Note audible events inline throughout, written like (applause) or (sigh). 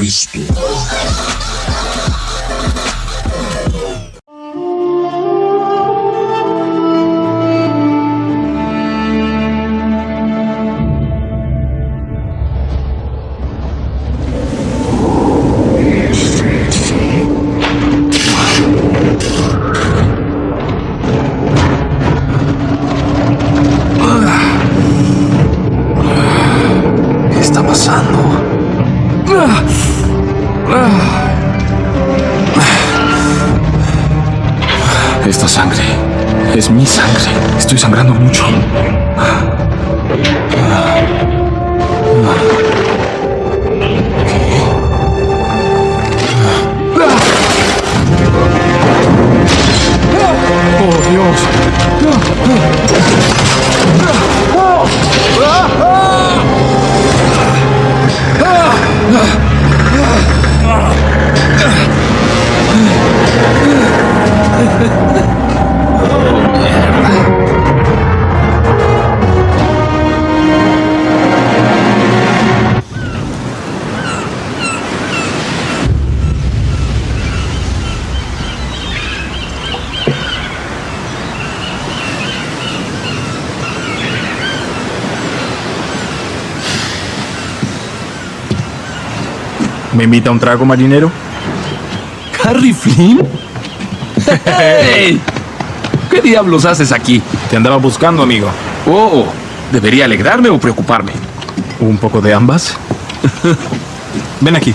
Cristo. Estoy sangrando ¿Me invita a un trago, marinero? ¿Harry Flynn? ¡Hey! ¿Qué diablos haces aquí? Te andaba buscando, amigo. Oh, ¿debería alegrarme o preocuparme? ¿Un poco de ambas? Ven aquí.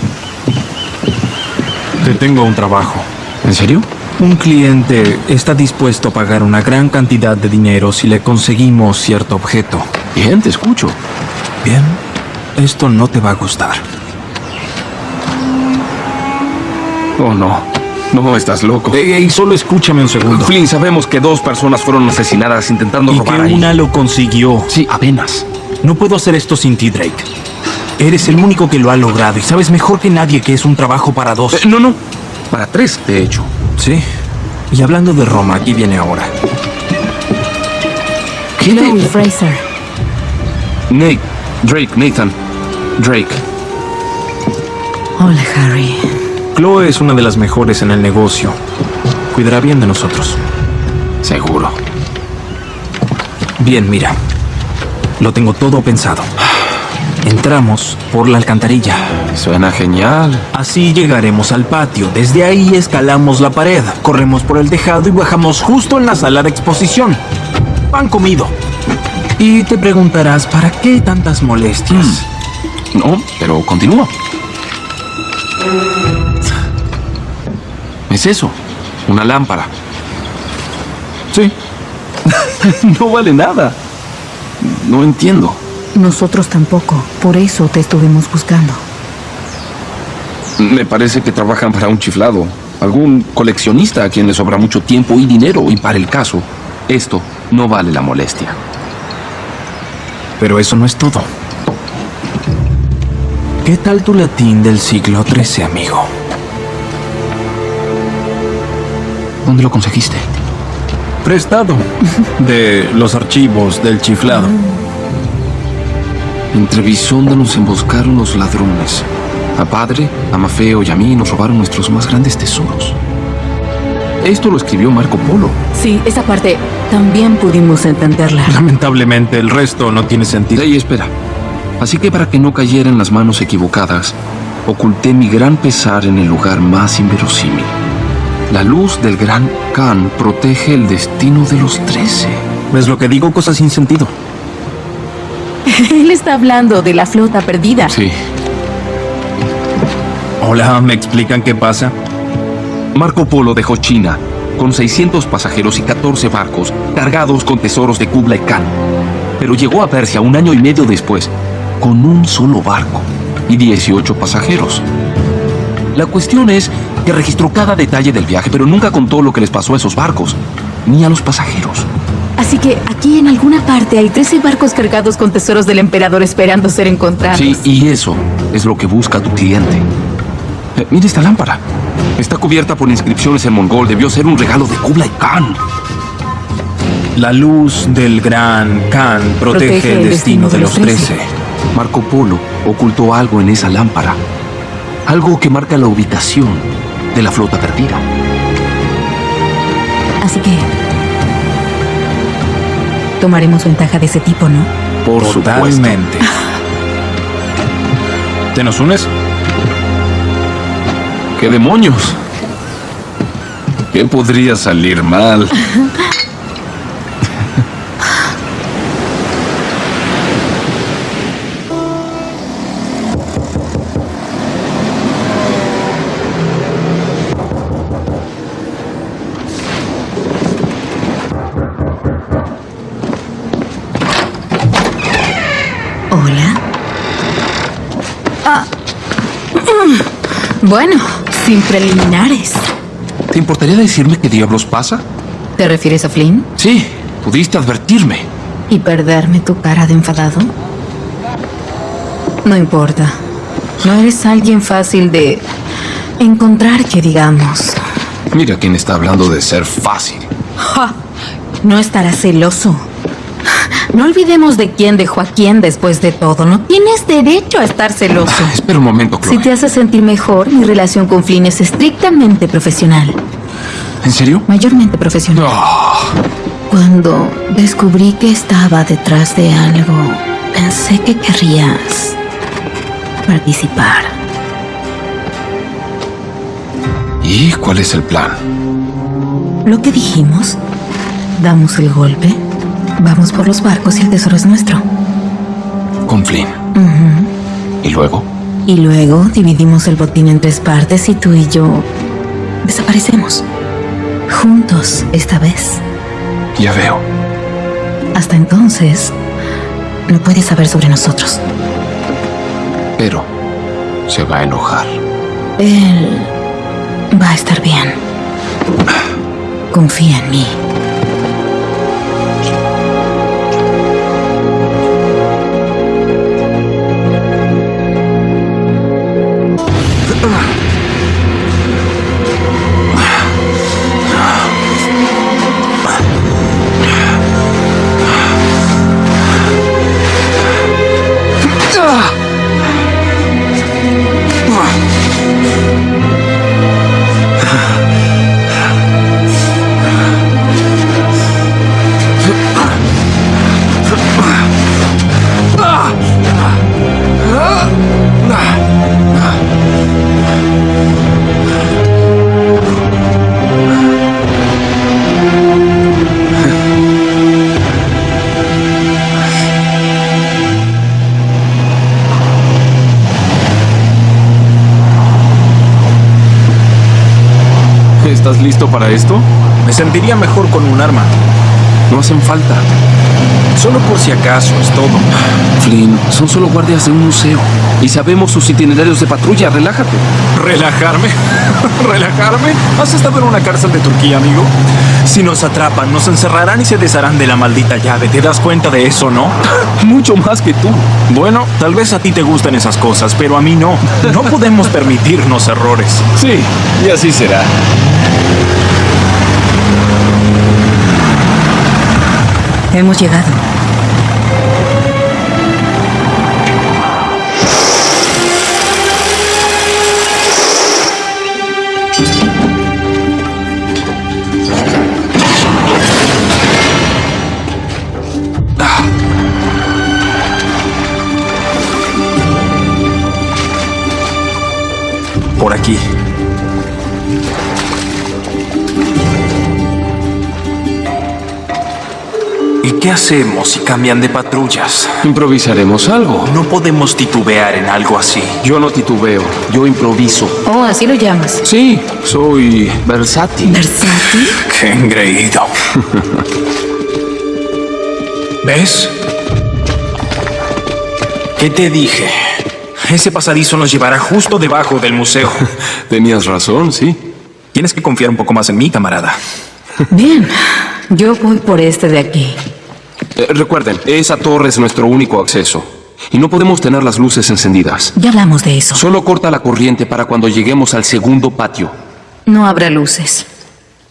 Te tengo un trabajo. ¿En serio? Un cliente está dispuesto a pagar una gran cantidad de dinero si le conseguimos cierto objeto. Bien, te escucho. Bien, esto no te va a gustar. Oh, no. No, estás loco. Ey, ey, solo escúchame un segundo. Flynn, sabemos que dos personas fueron asesinadas intentando Y que robar ahí. una lo consiguió. Sí, apenas. No puedo hacer esto sin ti, Drake. Eres el único que lo ha logrado y sabes mejor que nadie que es un trabajo para dos. Eh, no, no. Para tres, de hecho. Sí. Y hablando de Roma, aquí viene ahora. ¿Qué Chloe le... Fraser. Nate. Drake, Nathan. Drake. Hola, Harry. Chloe es una de las mejores en el negocio. Cuidará bien de nosotros. Seguro. Bien, mira. Lo tengo todo pensado. Entramos por la alcantarilla. Suena genial. Así llegaremos al patio. Desde ahí escalamos la pared, corremos por el tejado y bajamos justo en la sala de exposición. Pan comido. Y te preguntarás, ¿para qué tantas molestias? No, pero continúa. Es eso. Una lámpara. Sí. (laughs) No vale nada. No entiendo. Nosotros tampoco. Por eso te estuvimos buscando. Me parece que trabajan para un chiflado. Algún coleccionista a quien le sobra mucho tiempo y dinero. Y para el caso, esto no vale la molestia. Pero eso no es todo. ¿Qué tal tu latín del siglo XIII, amigo? ¿Dónde lo conseguiste? Prestado. (laughs) De los archivos del chiflado. Entre Bisonda nos emboscaron los ladrones. A Padre, a Mafeo y a mí nos robaron nuestros más grandes tesoros. Esto lo escribió Marco Polo. Sí, esa parte también pudimos entenderla. (laughs) Lamentablemente, el resto no tiene sentido. Ey, espera. Así que para que no cayera en las manos equivocadas, oculté mi gran pesar en el lugar más inverosímil. La luz del gran Khan protege el destino de los trece. ¿Ves lo que digo? Cosas sin sentido. (laughs) Él está hablando de la flota perdida. Sí. Hola, ¿me explican qué pasa? Marco Polo dejó China con 600 pasajeros y 14 barcos cargados con tesoros de Kublai Khan. Pero llegó a Persia un año y medio después con un solo barco y 18 pasajeros. La cuestión es que registró cada detalle del viaje, pero nunca contó lo que les pasó a esos barcos, ni a los pasajeros. Así que aquí en alguna parte hay 13 barcos cargados con tesoros del emperador esperando ser encontrados. Sí, y eso es lo que busca tu cliente. Eh, mira esta lámpara. Está cubierta por inscripciones en mongol. Debió ser un regalo de Kublai Khan. La luz del gran Khan protege, el destino de los trece. Marco Polo ocultó algo en esa lámpara. Algo que marca la ubicación de la flota perdida. Así que... Tomaremos ventaja de ese tipo, ¿no? Por supuesto. Totalmente. ¿Te nos unes? ¿Qué demonios? ¿Qué podría salir mal? (laughs) Hola. Ah. Bueno, sin preliminares. ¿Te importaría decirme qué diablos pasa? ¿Te refieres a Flynn? Sí, pudiste advertirme. ¿Y perderme tu cara de enfadado? No importa. No eres alguien fácil de encontrar, que digamos. Mira quién está hablando de ser fácil. Ja, no estarás celoso. No olvidemos de quién dejó a quién después de todo. No tienes derecho a estar celoso. Espera un momento, Chloe. Si te hace sentir mejor, mi relación con Flynn es estrictamente profesional. ¿En serio? Mayormente profesional. Ah, Cuando descubrí que estaba detrás de algo, pensé que querrías participar. ¿Y cuál es el plan? Lo que dijimos, damos el golpe, vamos por los barcos y el tesoro es nuestro. Con Flynn. ¿Y luego? Y luego dividimos el botín en tres partes y tú y yo desaparecemos. Juntos, esta vez. Ya veo. Hasta entonces, no puedes saber sobre nosotros. Pero se va a enojar. Él va a estar bien. Confía en mí. Listo para esto? Me sentiría mejor con un arma. No hacen falta. Solo por si acaso, es todo. Flynn, son solo guardias de un museo. Y sabemos sus itinerarios de patrulla. Relájate. ¿Relajarme? (laughs) ¿Relajarme? ¿Has estado en una cárcel de Turquía, amigo? Si nos atrapan, nos encerrarán y se desharán de la maldita llave. ¿Te das cuenta de eso, no? (laughs) Mucho más que tú. Bueno, tal vez a ti te gustan esas cosas, pero a mí no. No podemos permitirnos errores. Sí, y así será. Hemos llegado. Aquí. ¿Y qué hacemos si cambian de patrullas? Improvisaremos algo. No podemos titubear en algo así. Yo no titubeo, yo improviso. Oh, así lo llamas. Sí, soy versátil. ¿Versátil? (laughs) Qué engreído. ¿Ves? ¿Qué te dije? Ese pasadizo nos llevará justo debajo del museo. (laughs) Tenías razón, sí. Tienes que confiar un poco más en mí, camarada. Bien, yo voy por este de aquí. Eh, recuerden, esa torre es nuestro único acceso. Y no podemos tener las luces encendidas. Ya hablamos de eso. Solo corta la corriente para cuando lleguemos al segundo patio. No habrá luces.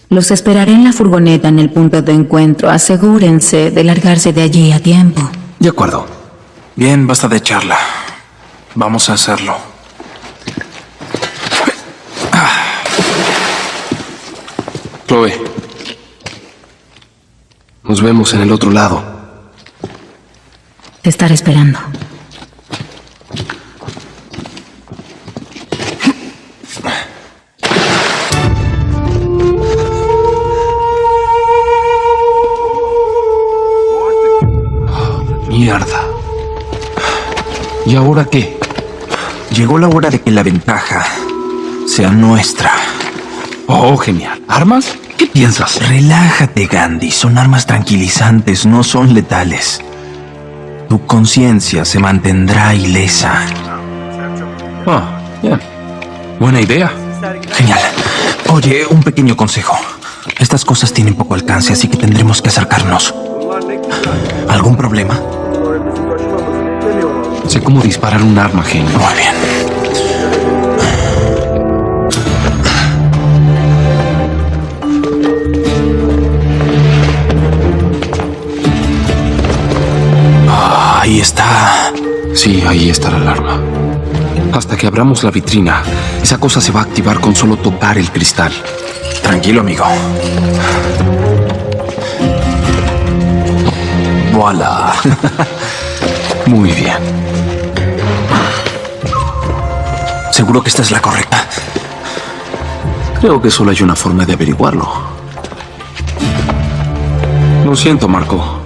Los esperaré en la furgoneta en el punto de encuentro. Asegúrense de largarse de allí a tiempo. De acuerdo. Bien, basta de charla. Vamos a hacerlo. Chloe. Nos vemos en el otro lado. Te estaré esperando. Mierda. ¿Y ahora qué? Llegó la hora de que la ventaja sea nuestra. Oh, genial. ¿Armas? ¿Qué piensas? Relájate, Gandhi. Son armas tranquilizantes, no son letales. Tu conciencia se mantendrá ilesa. Ah, bien. Buena idea. Genial. Oye, un pequeño consejo. Estas cosas tienen poco alcance, así que tendremos que acercarnos. ¿Algún problema? Sé cómo disparar un arma, genio. Muy bien. Ah, Ahí está. Sí, ahí está la alarma. Hasta que abramos la vitrina, esa cosa se va a activar con solo tocar el cristal. Tranquilo, amigo. Voilà. (laughs) Muy bien. ¿Seguro que esta es la correcta? Creo que solo hay una forma de averiguarlo. Lo siento, Marco.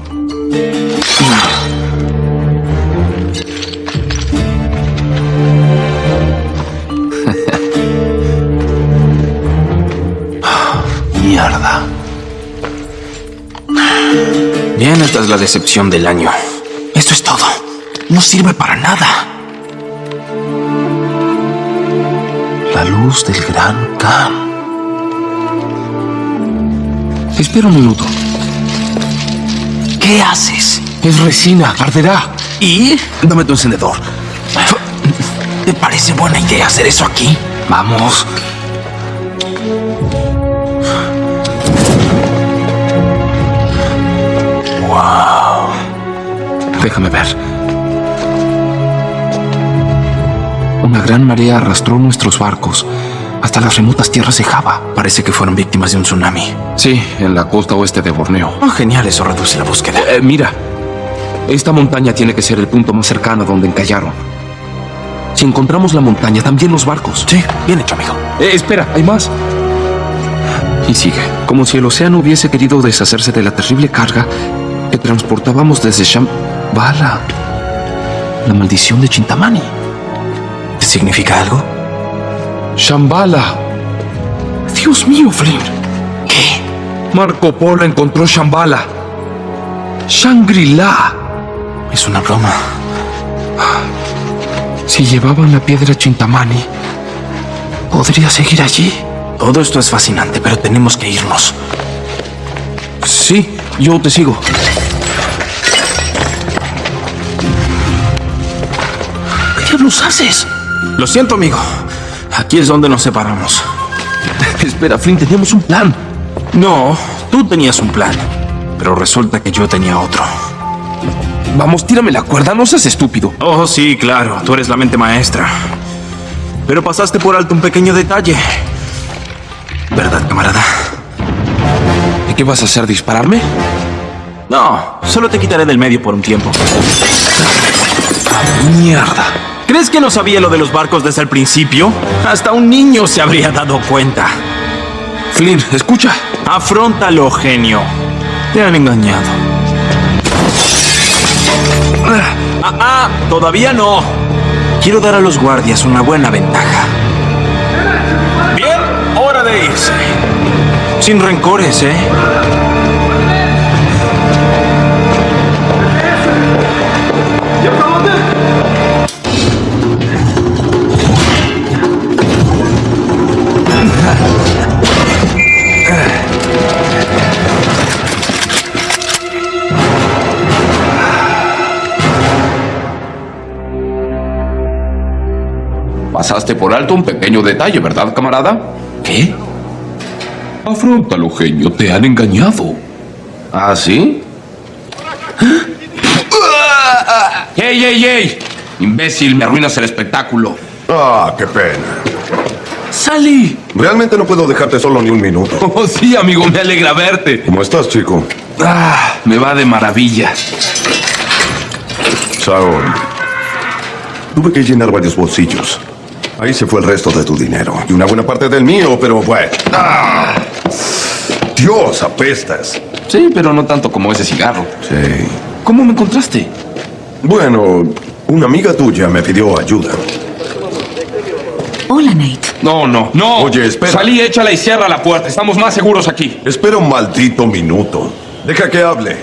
(laughs) Mierda. Bien, esta es la decepción del año. Esto es todo. No sirve para nada. La luz del gran Khan. Espera un minuto. ¿Qué haces? Es resina, arderá. ¿Y? Dame tu encendedor. ¿Te parece buena idea hacer eso aquí? Vamos. Wow. Déjame ver. Una gran marea arrastró nuestros barcos hasta las remotas tierras de Java. Parece que fueron víctimas de un tsunami. Sí, en la costa oeste de Borneo. Oh, genial, eso reduce la búsqueda. Eh, mira, esta montaña tiene que ser el punto más cercano a donde encallaron. Si encontramos la montaña, también los barcos. Sí, bien hecho, amigo. Eh, espera, hay más. Y sigue, como si el océano hubiese querido deshacerse de la terrible carga que transportábamos desde Shambhala. La maldición de Chintamani. ¿Te significa algo? Shambhala. Dios mío, Flynn. ¿Qué? Marco Polo encontró Shambhala. Shangri-La. Es una broma. Si llevaban la piedra Chintamani, podría seguir allí. Todo esto es fascinante, pero tenemos que irnos. Sí, yo te sigo. ¿Qué diablos haces? Lo siento, amigo. Aquí es donde nos separamos. (laughs) Espera, Flynn, teníamos un plan. No, tú tenías un plan. Pero resulta que yo tenía otro. Vamos, tírame la cuerda, no seas estúpido. Oh, sí, claro. Tú eres la mente maestra. Pero pasaste por alto un pequeño detalle. ¿Verdad, camarada? ¿Y qué vas a hacer? ¿Dispararme? No, solo te quitaré del medio por un tiempo. Mierda. ¿Crees que no sabía lo de los barcos desde el principio? Hasta un niño se habría dado cuenta. Flynn, escucha. Afróntalo, genio. Te han engañado. Ah, ah, todavía no. Quiero dar a los guardias una buena ventaja. Bien, hora de irse. Sin rencores, ¿eh? Pasaste por alto un pequeño detalle, ¿verdad, camarada? ¿Qué? Afrontalo, genio. Te han engañado. ¿Ah, sí? ¡Ey, ey, ey! Imbécil, me arruinas el espectáculo. Ah, qué pena. ¡Salí! Realmente no puedo dejarte solo ni un minuto. (laughs) Oh, sí, amigo, me alegra verte. ¿Cómo estás, chico? Ah, me va de maravilla. Saúl. Tuve que llenar varios bolsillos. Ahí se fue el resto de tu dinero. Y una buena parte del mío, pero bueno. ¡Ah! Dios, apestas. Sí, pero no tanto como ese cigarro. Sí. ¿Cómo me encontraste? Bueno, una amiga tuya me pidió ayuda. Hola, Nate. No, no, no. Oye, espera. Salí, échala y cierra la puerta. Estamos más seguros aquí. Espera un maldito minuto. Deja que hable.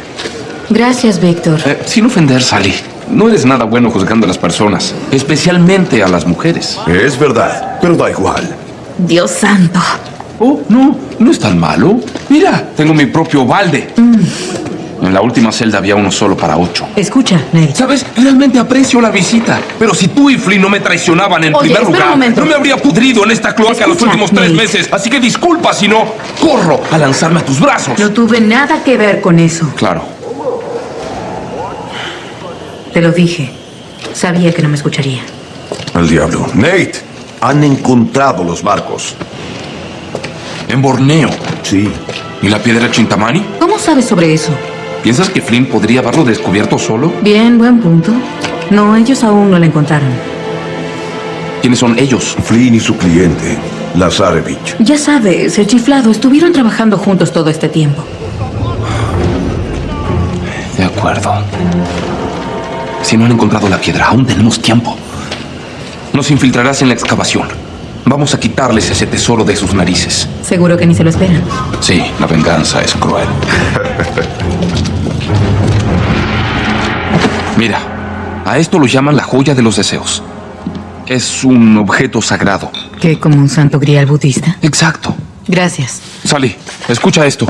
Gracias, Víctor. Eh, sin ofender, Sally. No eres nada bueno juzgando a las personas, especialmente a las mujeres. Es verdad, pero da igual. Dios santo. Oh, no, no es tan malo. Mira, tengo mi propio balde. En la última celda había uno solo para ocho. Escucha, Nate. ¿Sabes? Realmente aprecio la visita. Pero si tú y Flynn no me traicionaban en Oye, primer lugar, no me habría pudrido en esta cloaca los últimos tres Nate. meses. Así que disculpa si no corro a lanzarme a tus brazos. No tuve nada que ver con eso. Claro. Te lo dije. Sabía que no me escucharía. Al diablo. Nate, han encontrado los barcos. En Borneo. Sí. ¿Y la piedra Chintamani? ¿Cómo sabes sobre eso? ¿Piensas que Flynn podría haberlo descubierto solo? Bien, buen punto. No, ellos aún no la encontraron. ¿Quiénes son ellos? Flynn y su cliente, Lazarevich. Ya sabes, el chiflado estuvieron trabajando juntos todo este tiempo. De acuerdo. Si no han encontrado la piedra, aún tenemos tiempo. Nos infiltrarás en la excavación. Vamos a quitarles ese tesoro de sus narices. Seguro que ni se lo esperan. Sí, la venganza es cruel. Mira, a esto lo llaman la joya de los deseos. Es un objeto sagrado. ¿Qué, como un santo grial budista? Exacto. Gracias. Sally, escucha esto.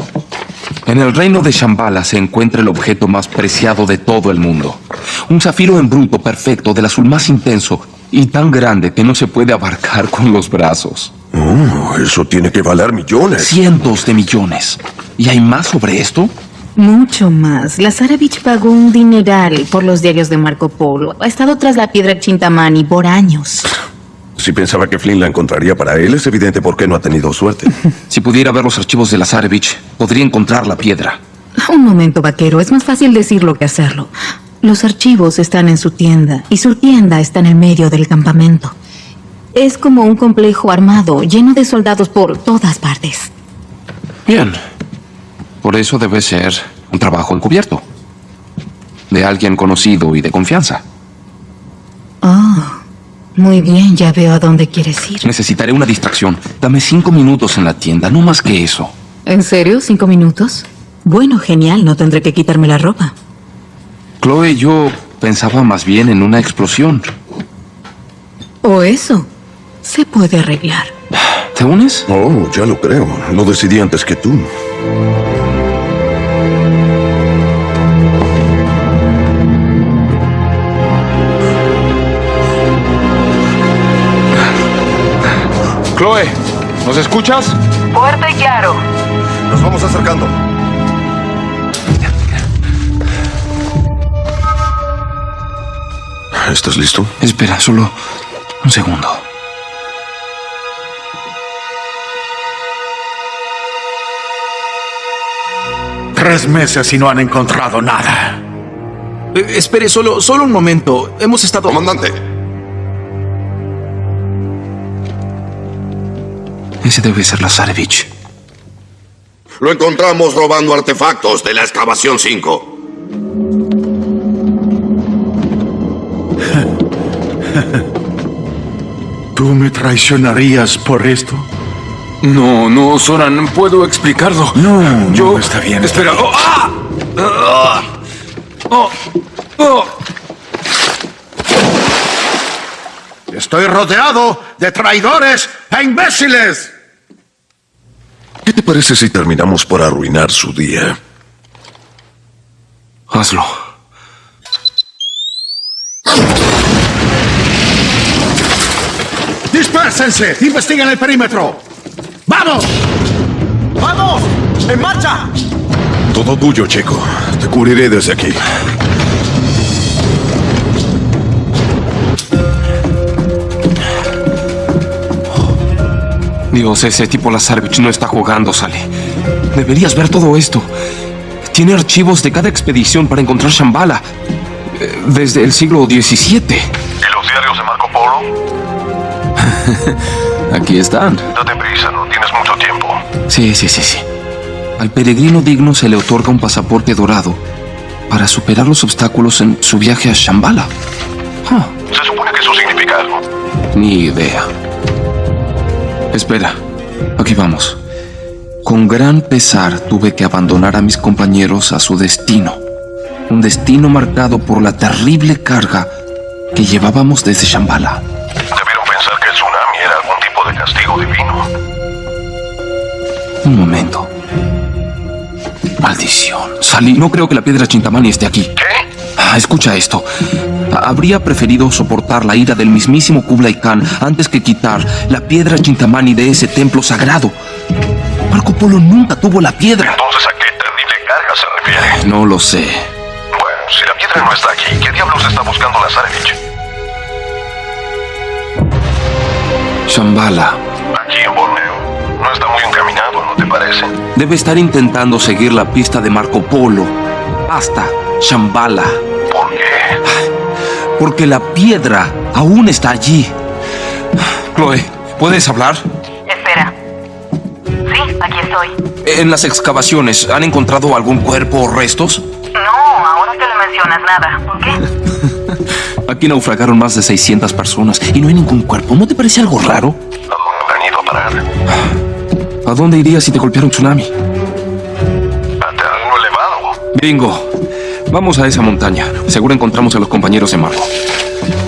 En el reino de Shambhala se encuentra el objeto más preciado de todo el mundo. Un zafiro en bruto perfecto del azul más intenso y tan grande que no se puede abarcar (laughs) con los brazos. Oh, eso tiene que valer millones. Cientos de millones. ¿Y hay más sobre esto? Mucho más. Lazarevich pagó un dineral por los diarios de Marco Polo. Ha estado tras la piedra Chintamani por años. Si pensaba que Flynn la encontraría para él, es evidente por qué no ha tenido suerte. (laughs) Si pudiera ver los archivos de Lazarevich, podría encontrar la piedra. Un momento, vaquero. Es más fácil decirlo que hacerlo. Los archivos están en su tienda y su tienda está en el medio del campamento. Es como un complejo armado lleno de soldados por todas partes. Bien. Por eso debe ser un trabajo encubierto. De alguien conocido y de confianza. Oh, muy bien, ya veo a dónde quieres ir. Necesitaré una distracción. Dame cinco minutos en la tienda, no más que eso. ¿En serio? ¿Cinco minutos? Bueno, genial, no tendré que quitarme la ropa. Chloe, yo pensaba más bien en una explosión. O eso. Se puede arreglar. ¿Te unes? Oh, ya lo creo. Lo decidí antes que tú. Chloe, ¿nos escuchas? Fuerte y claro. Nos vamos acercando. ¿Estás listo? Espera, solo un segundo. Tres meses y no han encontrado nada. Eh, espere, solo, solo un momento. Hemos estado... Comandante. Ese debe ser Lazarevich. Lo encontramos robando artefactos de la excavación 5. (laughs) ¿Tú me traicionarías por esto? No, no, Soran, puedo explicarlo. No, no, está bien, está Espera. Oh, ¡ah! ¡Ah! Oh, oh. Estoy rodeado de traidores e imbéciles. ¿Qué te parece si terminamos por arruinar su día? Hazlo. ¡Dispérsense! ¡Investiguen el perímetro! ¡Vamos! ¡Vamos! ¡En marcha! Todo tuyo, chico. Te cubriré desde aquí. Dios, ese tipo Lazarevich no está jugando, Sally. Deberías ver todo esto. Tiene archivos de cada expedición para encontrar Shambhala. eh, Desde el siglo XVII. ¿Y los diarios de Marco Polo? (laughs) Aquí están. Date prisa, no tienes mucho tiempo. Sí, sí, sí, sí. Al peregrino digno se le otorga un pasaporte dorado para superar los obstáculos en su viaje a Shambhala. Ah, Se supone que eso significa algo. ni idea. Espera, aquí vamos. Con gran pesar tuve que abandonar a mis compañeros a su destino. Un destino marcado por la terrible carga que llevábamos desde Shambhala. Debieron pensar que el tsunami era algún tipo de castigo divino. Un momento. Maldición. Salí, no creo que la piedra Chintamani esté aquí. ¿Qué? Ah, escucha esto. Habría preferido soportar la ira del mismísimo Kublai Khan antes que quitar la piedra Chintamani de ese templo sagrado. Marco Polo nunca tuvo la piedra. Entonces, ¿a qué terrible carga se refiere? No lo sé. Bueno, si la piedra no está aquí, ¿qué diablos está buscando Lazarevich? Shambhala. Aquí en Borneo. No está muy encaminado, ¿no te parece? Debe estar intentando seguir la pista de Marco Polo hasta Shambhala. Porque la piedra aún está allí. Chloe, ¿puedes hablar? Espera. Sí, aquí estoy. En las excavaciones, ¿han encontrado algún cuerpo o restos? No, ahora que le mencionas nada. ¿Por qué? (laughs) Aquí naufragaron más de 600 personas y no hay ningún cuerpo. ¿No te parece algo raro? ¿A dónde habrán ido a parar? ¿A dónde irías si te golpeara un tsunami? A terreno elevado. Bingo. Vamos a esa montaña. Seguro encontramos a los compañeros de Marco.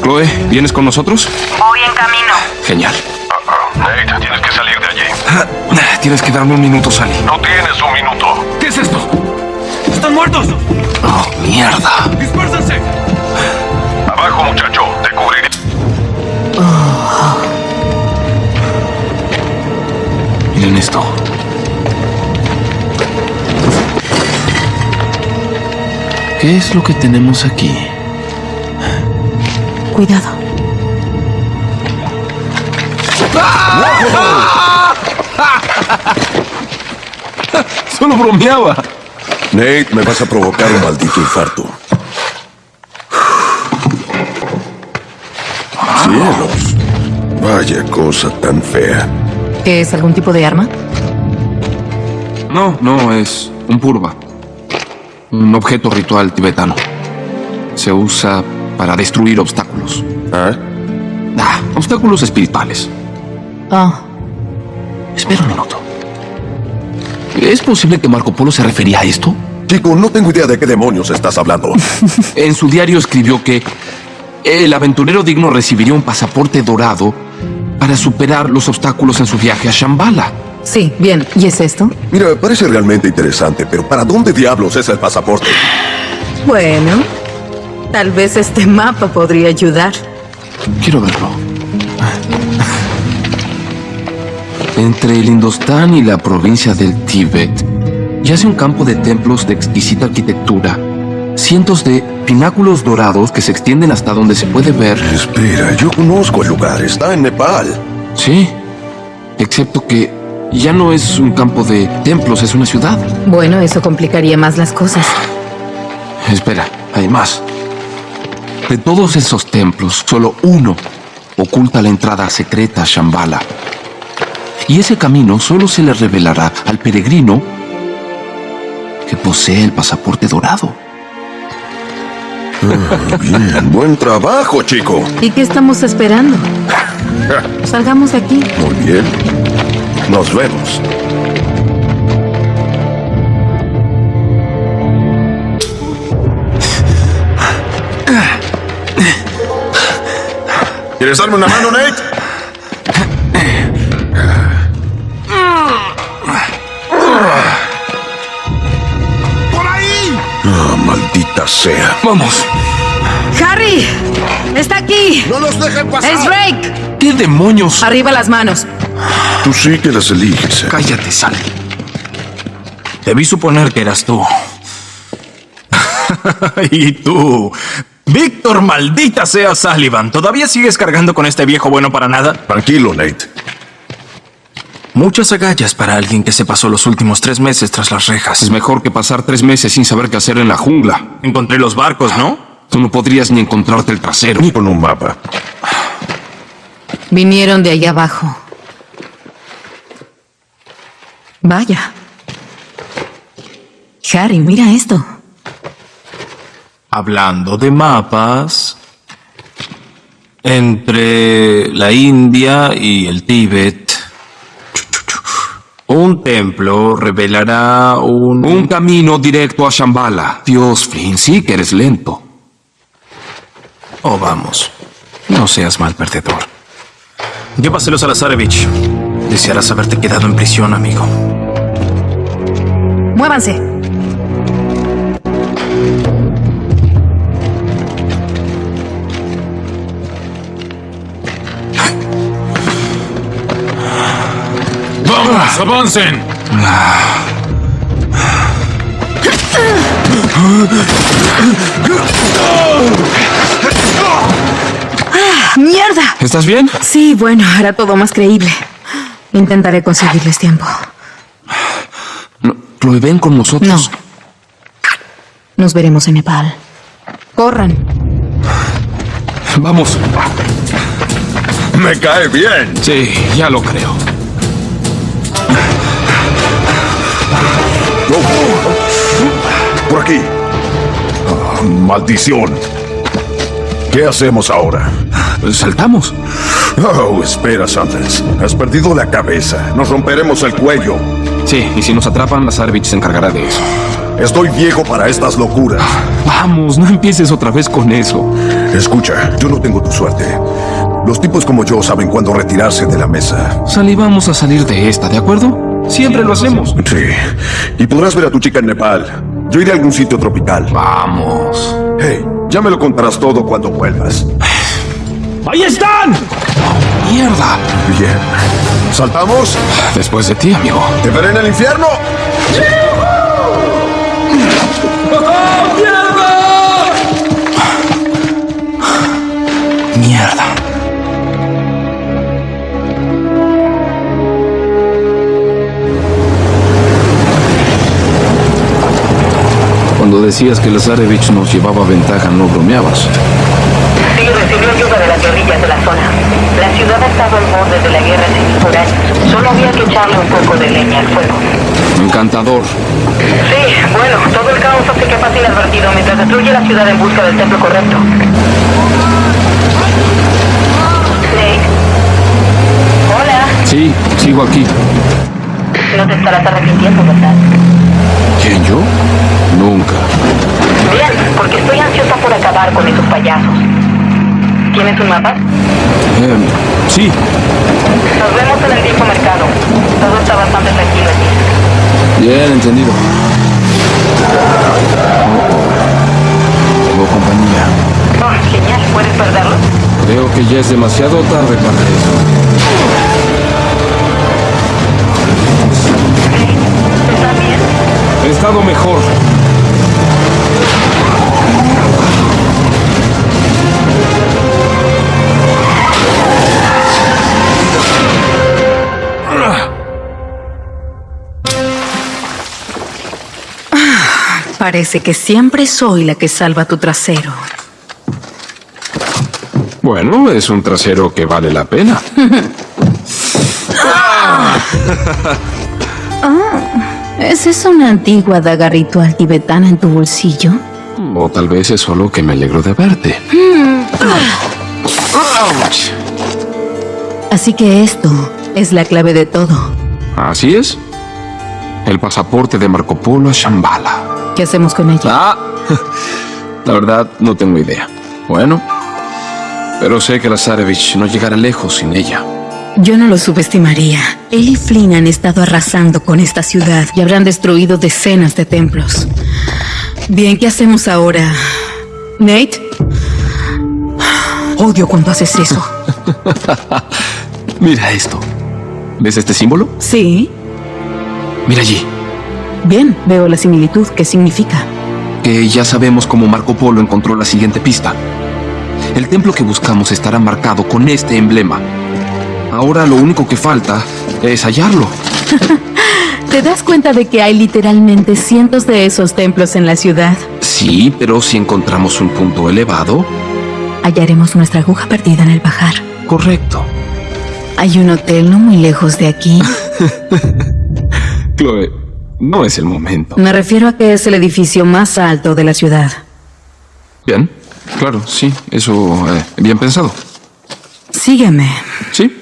Chloe, ¿vienes con nosotros? Voy en camino. Genial. Ah, ah, Nate, tienes que salir de allí. Tienes que darme un minuto, Sally. No tienes un minuto. ¿Qué es esto? ¡Están muertos! ¡Oh, mierda! ¡Dispérsense! Abajo, muchacho. Te cubriré. Miren esto. ¿Qué es lo que tenemos aquí? Cuidado. (laughs) Solo bromeaba. Nate, me vas a provocar un maldito infarto. Cielos. Vaya cosa tan fea. ¿Qué es algún tipo de arma? No, no, es un purva. Un objeto ritual tibetano. Se usa para destruir obstáculos. ¿Ah? Ah, obstáculos espirituales. Ah, Espera un minuto. ¿Es posible que Marco Polo se refería a esto? Chico, no tengo idea de qué demonios estás hablando. (laughs) En su diario escribió que el aventurero digno recibiría un pasaporte dorado para superar los obstáculos en su viaje a Shambhala. Sí, bien. ¿Y es esto? Mira, parece realmente interesante, pero ¿para dónde diablos es el pasaporte? Bueno, tal vez este mapa podría ayudar. Quiero verlo. Entre el Indostán y la provincia del Tíbet yace un campo de templos de exquisita arquitectura. Cientos de pináculos dorados que se extienden hasta donde se puede ver. Espera, yo conozco el lugar. Está en Nepal. Sí, excepto que ya no es un campo de templos, es una ciudad. Bueno, eso complicaría más las cosas. Espera, hay más. De todos esos templos, solo uno oculta la entrada secreta a Shambhala. Y ese camino solo se le revelará al peregrino que posee el pasaporte dorado. (laughs) Bien, buen trabajo, chico. ¿Y qué estamos esperando? (laughs) Salgamos de aquí. Muy bien. Nos vemos. ¿Quieres darme una mano, Nate? ¡Por ahí! Ah, maldita sea. ¡Vamos! ¡Harry! ¡Está aquí! ¡No los dejen pasar! ¡Es Drake! ¿Qué demonios? Arriba las manos. Tú sí que las eliges. ¿eh? Cállate, Sal. Debí suponer que eras tú. (laughs) y tú. Víctor, maldita sea Sullivan. ¿Todavía sigues cargando con este viejo bueno para nada? Tranquilo, Nate. Muchas agallas para alguien que se pasó los últimos tres meses tras las rejas. Es mejor que pasar tres meses sin saber qué hacer en la jungla. Encontré los barcos, ¿no? Tú no podrías ni encontrarte el trasero. Ni con un mapa. Vinieron de allá abajo. Vaya. Harry, mira esto. Hablando de mapas, entre la India y el Tíbet, un templo revelará un... Un camino directo a Shambhala. Dios, Flynn, sí que eres lento. Oh, vamos. No seas mal perdedor. Llévaselos a Lazarevich. Desearás haberte quedado en prisión, amigo. Muévanse. ¡Vamos, avancen! ¡Mierda! ¿Estás bien? Sí, bueno, hará todo más creíble. Intentaré conseguirles tiempo. No, Chloe, ven con No. nosotros. Nos veremos en Nepal. Corran. Vamos. Me cae bien. Sí, ya lo creo. Por aquí. Ah, maldición. ¿Qué hacemos ahora? Saltamos. Oh, espera, Sanders. Has perdido la cabeza. Nos romperemos el cuello. Sí, y si nos atrapan, Lazarevich se encargará de eso. Estoy viejo para estas locuras. Vamos, no empieces otra vez con eso. Escucha, yo no tengo tu suerte. Los tipos como yo saben cuándo retirarse de la mesa. Salí, vamos a salir de esta, ¿de acuerdo? Siempre lo hacemos. Sí. Y podrás ver a tu chica en Nepal. Yo iré a algún sitio tropical. Vamos. Hey, ya me lo contarás todo cuando vuelvas. ¡Ahí están! ¡Mierda! Bien. ¿Saltamos? Después de ti, amigo. ¿Te veré en el infierno? Mierda. Cuando decías que Lazarevich nos llevaba ventaja, no bromeabas. Sí, recibió ayuda de las guerrillas de la zona. La ciudad ha estado al borde de la guerra civil por años. Solo había que echarle un poco de leña al fuego. Encantador. Sí, bueno, todo el caos hace que pase inadvertido mientras destruye la ciudad en busca del templo correcto. Nate. Hola. Sí, sigo aquí. No te estarás arrepintiendo, ¿verdad? ¿Quién, yo? Nunca. Bien, porque estoy ansiosa por acabar con esos payasos. ¿Tienes un mapa? Em, sí, Nos vemos en el viejo mercado. Todo está bastante tranquilo allí. bien entendido. Tengo compañía. Oh, genial. ¿Puedes perderlo? Creo que ya es demasiado tarde para eso. ¿Estás bien? He estado mejor. Parece que siempre soy la que salva tu trasero. Bueno, es un trasero que vale la pena. (laughs) (laughs) ¿Es esa una antigua daga ritual tibetana en tu bolsillo? O tal vez es solo que me alegro de verte. Ouch. Así que esto es la clave de todo. Así es. El pasaporte de Marco Polo a Shambhala. ¿Qué hacemos con ella? Ah, (laughs) la verdad no tengo idea. Bueno, pero sé que Lazarevich no llegará lejos sin ella. Yo no lo subestimaría. Él y Flynn han estado arrasando con esta ciudad y habrán destruido decenas de templos. Bien, ¿qué hacemos ahora? Nate? (sighs) Odio cuando haces eso. (laughs) Mira esto. ¿Ves este símbolo? Sí. Mira allí. Bien, veo la similitud. ¿Qué significa? Que ya sabemos cómo Marco Polo encontró la siguiente pista. El templo que buscamos estará marcado con este emblema. Ahora lo único que falta es hallarlo. (laughs) ¿Te das cuenta de que hay literalmente cientos de esos templos en la ciudad? Sí, pero si encontramos un punto elevado, Hallaremos nuestra aguja perdida en el bajar. correcto. Hay un hotel no muy lejos de aquí. (laughs) Chloe, no es el momento. Me refiero a que es el edificio más alto de la ciudad. Bien, claro, sí, eso eh, bien pensado. Sígueme. Sí.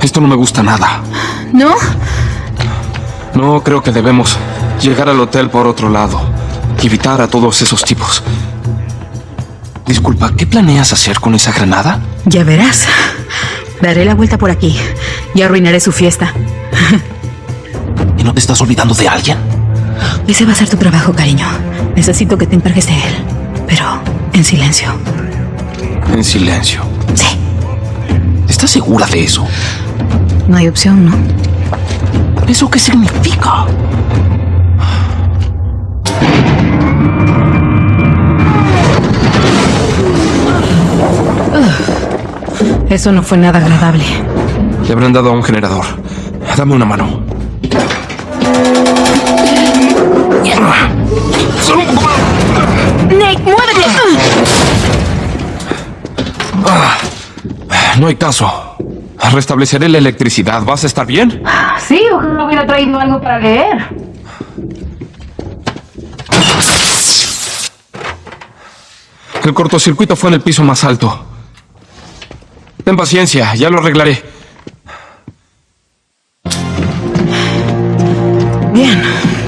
Esto no me gusta nada. ¿No? No creo que debemos llegar al hotel por otro lado evitar a todos esos tipos. Disculpa, ¿qué planeas hacer con esa granada? Ya verás. Daré la vuelta por aquí y arruinaré su fiesta. ¿Y no te estás olvidando de alguien? Ese va a ser tu trabajo, cariño. Necesito que te encargues de él. Pero en silencio. En silencio. Sí. ¿Estás segura de eso? No hay opción, ¿no? ¿Eso qué significa? Eso no fue nada agradable. Le habrán dado a un generador. Dame una mano. Solo un poco más. ¡Nate, muévete! No hay caso. Restableceré la electricidad. ¿Vas a estar bien? Sí, ojalá hubiera traído algo para leer. El cortocircuito fue en el piso más alto. Ten paciencia, ya lo arreglaré. Bien,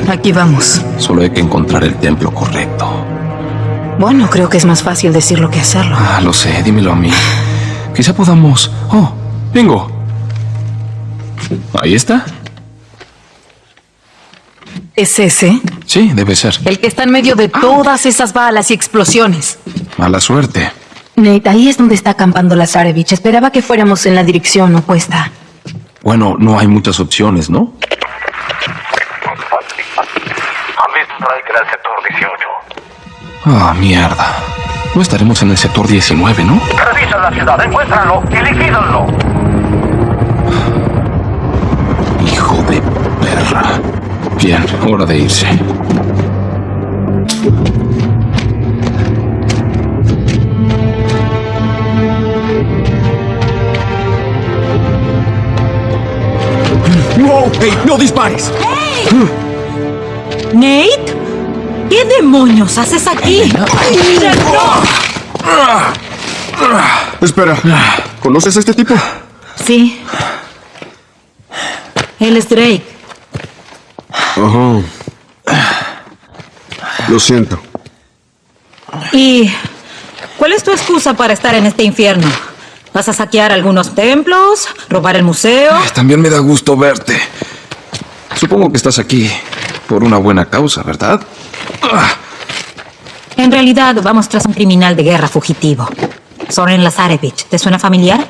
aquí vamos. Solo hay que encontrar el templo correcto. Bueno, creo que es más fácil decirlo que hacerlo. Ah, lo sé, dímelo a mí. Quizá podamos... Oh, bingo. Ahí está. ¿Es ese? Sí, debe ser. El que está en medio de todas esas balas y explosiones. Mala suerte. Nate, ahí es donde está acampando Lazarevich. Esperaba que fuéramos en la dirección opuesta. Bueno, no hay muchas opciones, ¿no? Han visto un strike en el sector 18. Ah, mierda. No estaremos en el sector 19, ¿no? Revisan la ciudad, encuéntranlo y liquídenlo. Hijo de perra. Bien, hora de irse. ¡No! ¡Ey, no dispares! ¿Nate? ¿Qué demonios haces aquí? Espera, ¿conoces a este tipo? Sí. Él es Drake. Ajá. Lo siento. ¿Y cuál es tu excusa para estar en este infierno? ¿Vas a saquear algunos templos? ¿Robar el museo? También me da gusto verte. Supongo que estás aquí por una buena causa, ¿verdad? En realidad, vamos tras un criminal de guerra fugitivo. Soren Lazarevich. ¿Te suena familiar?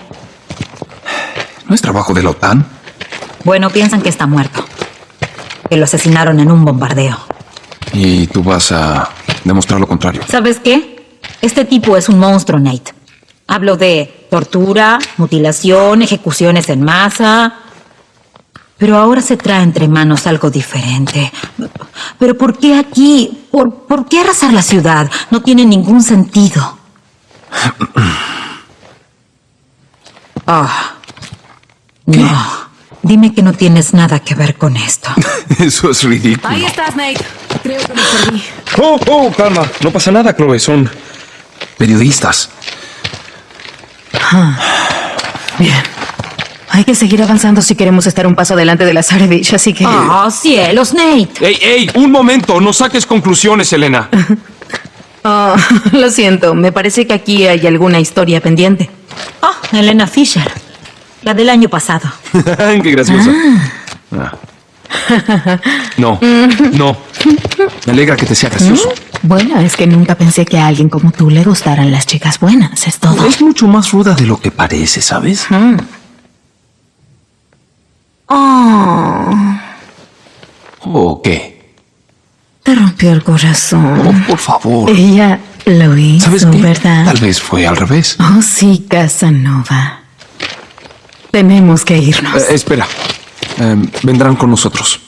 ¿No es trabajo de la OTAN? Bueno, piensan que está muerto. Que lo asesinaron en un bombardeo. Y tú vas a demostrar lo contrario. ¿Sabes qué? Este tipo es un monstruo, Nate. Hablo de tortura, mutilación, ejecuciones en masa. Pero ahora se trae entre manos algo diferente. ¿Pero por qué aquí? ¿Por, por qué arrasar la ciudad? No tiene ningún sentido. (clears throat) Ah. No. Dime que no tienes nada que ver con esto. (laughs) Eso es ridículo. Ahí estás, Nate. Creo que me perdí. Oh, oh, calma. No pasa nada, Chloe. Son periodistas. Bien. Hay que seguir avanzando si queremos estar un paso adelante de Lazarevich, así que... ¡Oh, cielos, Nate! ¡Ey, ey! Un momento. No saques conclusiones, Elena. (laughs) Oh, (laughs) lo siento, me parece que aquí hay alguna historia pendiente. Oh, Elena Fisher. La del año pasado. (laughs) Qué graciosa. Ah. No, no. Me alegra que te sea gracioso. Bueno, es que nunca pensé que a alguien como tú le gustaran las chicas buenas, es todo. Es mucho más ruda de lo que parece, ¿sabes? Oh. ¿O qué? rompió el corazón. Oh, por favor. Ella lo hizo, ¿Sabes qué? ¿verdad? Tal vez fue al revés. Oh, sí, Casanova. Tenemos que irnos. Eh, espera. Em, vendrán con nosotros.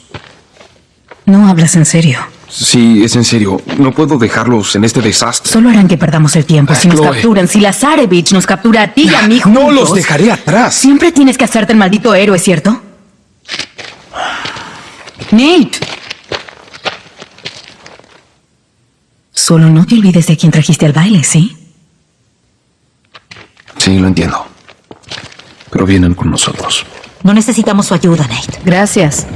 No hablas en serio. Sí, es en serio. No puedo dejarlos en este desastre. Solo harán que perdamos el tiempo si nos capturan. Si la Zarevich nos captura a ti y a mí No juntos, los dejaré atrás. Siempre tienes que hacerte el maldito héroe, ¿cierto? Nate. Solo no te olvides de quién trajiste al baile, ¿sí? Sí, lo entiendo. Pero vienen con nosotros. No necesitamos su ayuda, Nate. Gracias.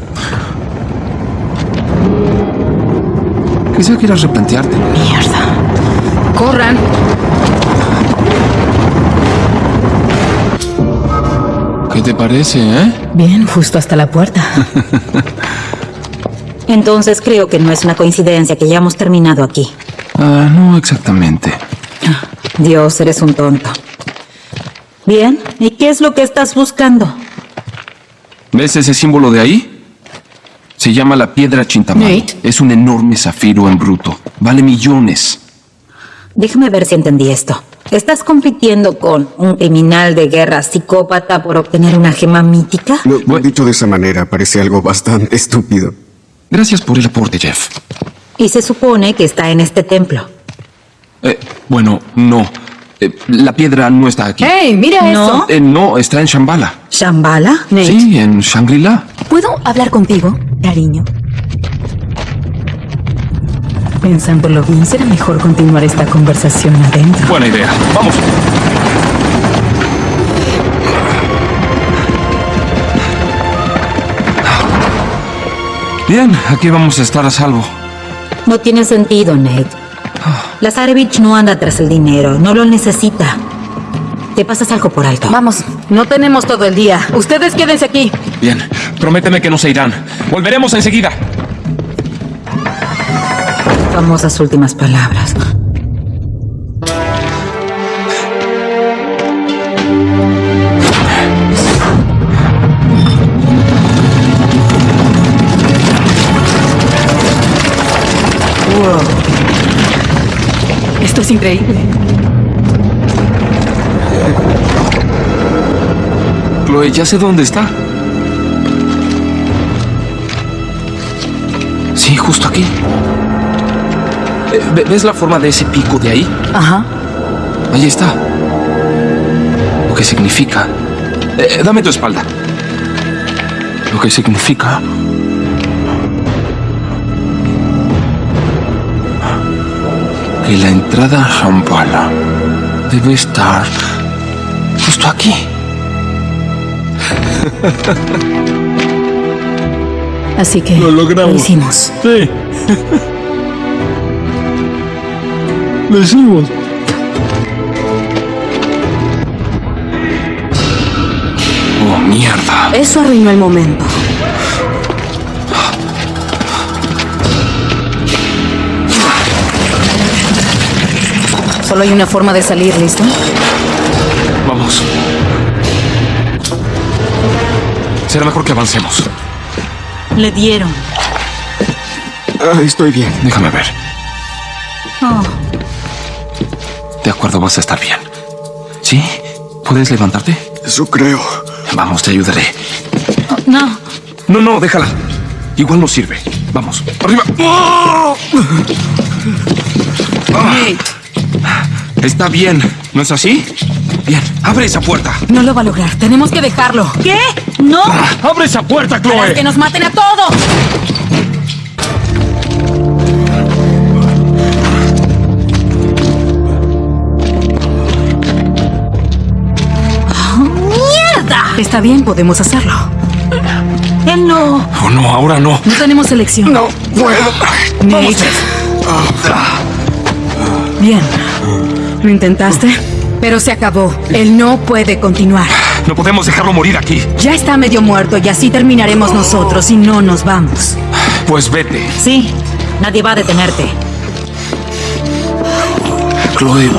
Quizá quieras replantearte. Mierda. Corran. ¿Qué te parece, eh? Bien, justo hasta la puerta. (laughs) Entonces creo que no es una coincidencia que ya hemos terminado aquí. Ah, no exactamente. Dios, eres un tonto. Bien, ¿y qué es lo que estás buscando? ¿Ves ese símbolo de ahí? Se llama la piedra Chintamani. Nate. Es un enorme zafiro en bruto. Vale millones. Déjame ver si entendí esto. ¿Estás compitiendo con un criminal de guerra psicópata por obtener una gema mítica? No, Bueno. dicho de esa manera, parece algo bastante (laughs) estúpido. Gracias por el aporte, Jeff. Y se supone que está en este templo. Eh, bueno, no. Eh, la piedra no está aquí. ¡Hey, mira ¿No? eso! Eh, no, está en Shambhala. ¿Shambhala? Nate, Sí, en Shangri-La. ¿puedo hablar contigo, cariño? Pensándolo bien, será mejor continuar esta conversación adentro. Buena idea. Vamos. Bien, aquí vamos a estar a salvo. No tiene sentido, Nate. Lazarevich no anda tras el dinero, no lo necesita. Te pasas algo por alto. Vamos, no tenemos todo el día. Ustedes quédense aquí. Bien, prométeme que no se irán. Volveremos enseguida. Famosas últimas palabras. Esto es increíble. Chloe, ya sé dónde está. Sí, justo aquí. Eh, ¿ve- ¿Ves la forma de ese pico de ahí? Ajá. Ahí está. Lo que significa... Eh, dame tu espalda. Lo que significa... Que la entrada a Shambhala debe estar justo aquí. (laughs) Así que Lo logramos. hicimos. Sí. (laughs) Lo hicimos. Oh, mierda. Eso arruinó el momento. Solo hay una forma de salir, ¿listo? Vamos. Será mejor que avancemos. Le dieron. Ah, estoy bien. Déjame ver. Oh, De acuerdo, vas a estar bien. ¿Sí? ¿Puedes levantarte? Eso creo. Vamos, te ayudaré. no. No, no, déjala. Igual nos sirve. Vamos. ¡Arriba! Está bien, ¿no es así? Bien, abre esa puerta. No lo va a lograr. Tenemos que dejarlo. ¿Qué? No. ¡Abre esa puerta, Para Chloe! que nos maten a todos. ¡Mierda! Está bien, podemos hacerlo. Él no. Oh, no, ahora no. No tenemos elección. No puedo. Nate. Bien. Lo intentaste, pero se acabó. Él no puede continuar. No podemos dejarlo morir aquí. Ya está medio muerto y así terminaremos nosotros y no nos vamos. Pues vete. Sí. Nadie va a detenerte. Chloe,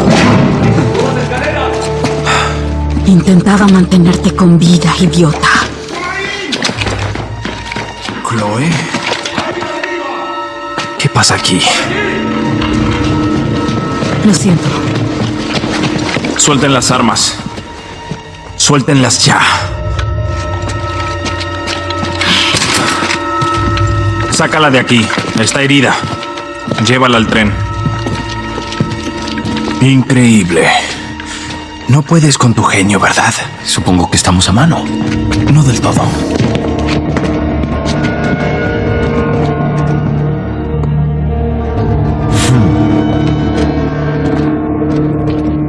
Intentaba mantenerte con vida, idiota. Chloe. ¿qué pasa aquí? Lo siento. Suelten las armas. Suéltenlas ya. Sácala de aquí. Está herida. Llévala al tren. Increíble. No puedes con tu genio, ¿verdad? Supongo que estamos a mano. No del todo.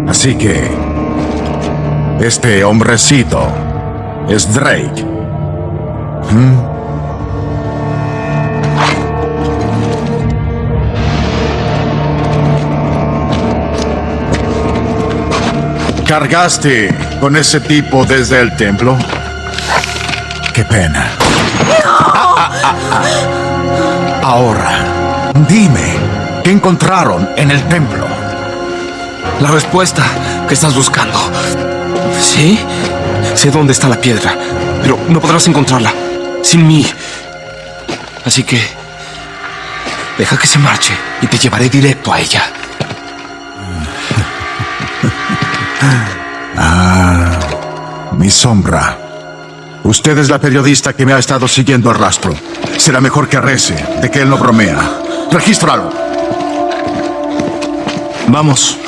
Así que... Este hombrecito es Drake. ¿Mm? ¿Cargaste con ese tipo desde el templo? Qué pena. Ah, ah, ah, ah. Ahora, dime, ¿qué encontraron en el templo? La respuesta que estás buscando. ¿Sí? Sé dónde está la piedra, pero no podrás encontrarla sin mí. Así que... Deja que se marche y te llevaré directo a ella. (laughs) Ah, mi sombra. Usted es la periodista que me ha estado siguiendo el rastro. Será mejor que rece de que él no bromea. Regístralo. Vamos.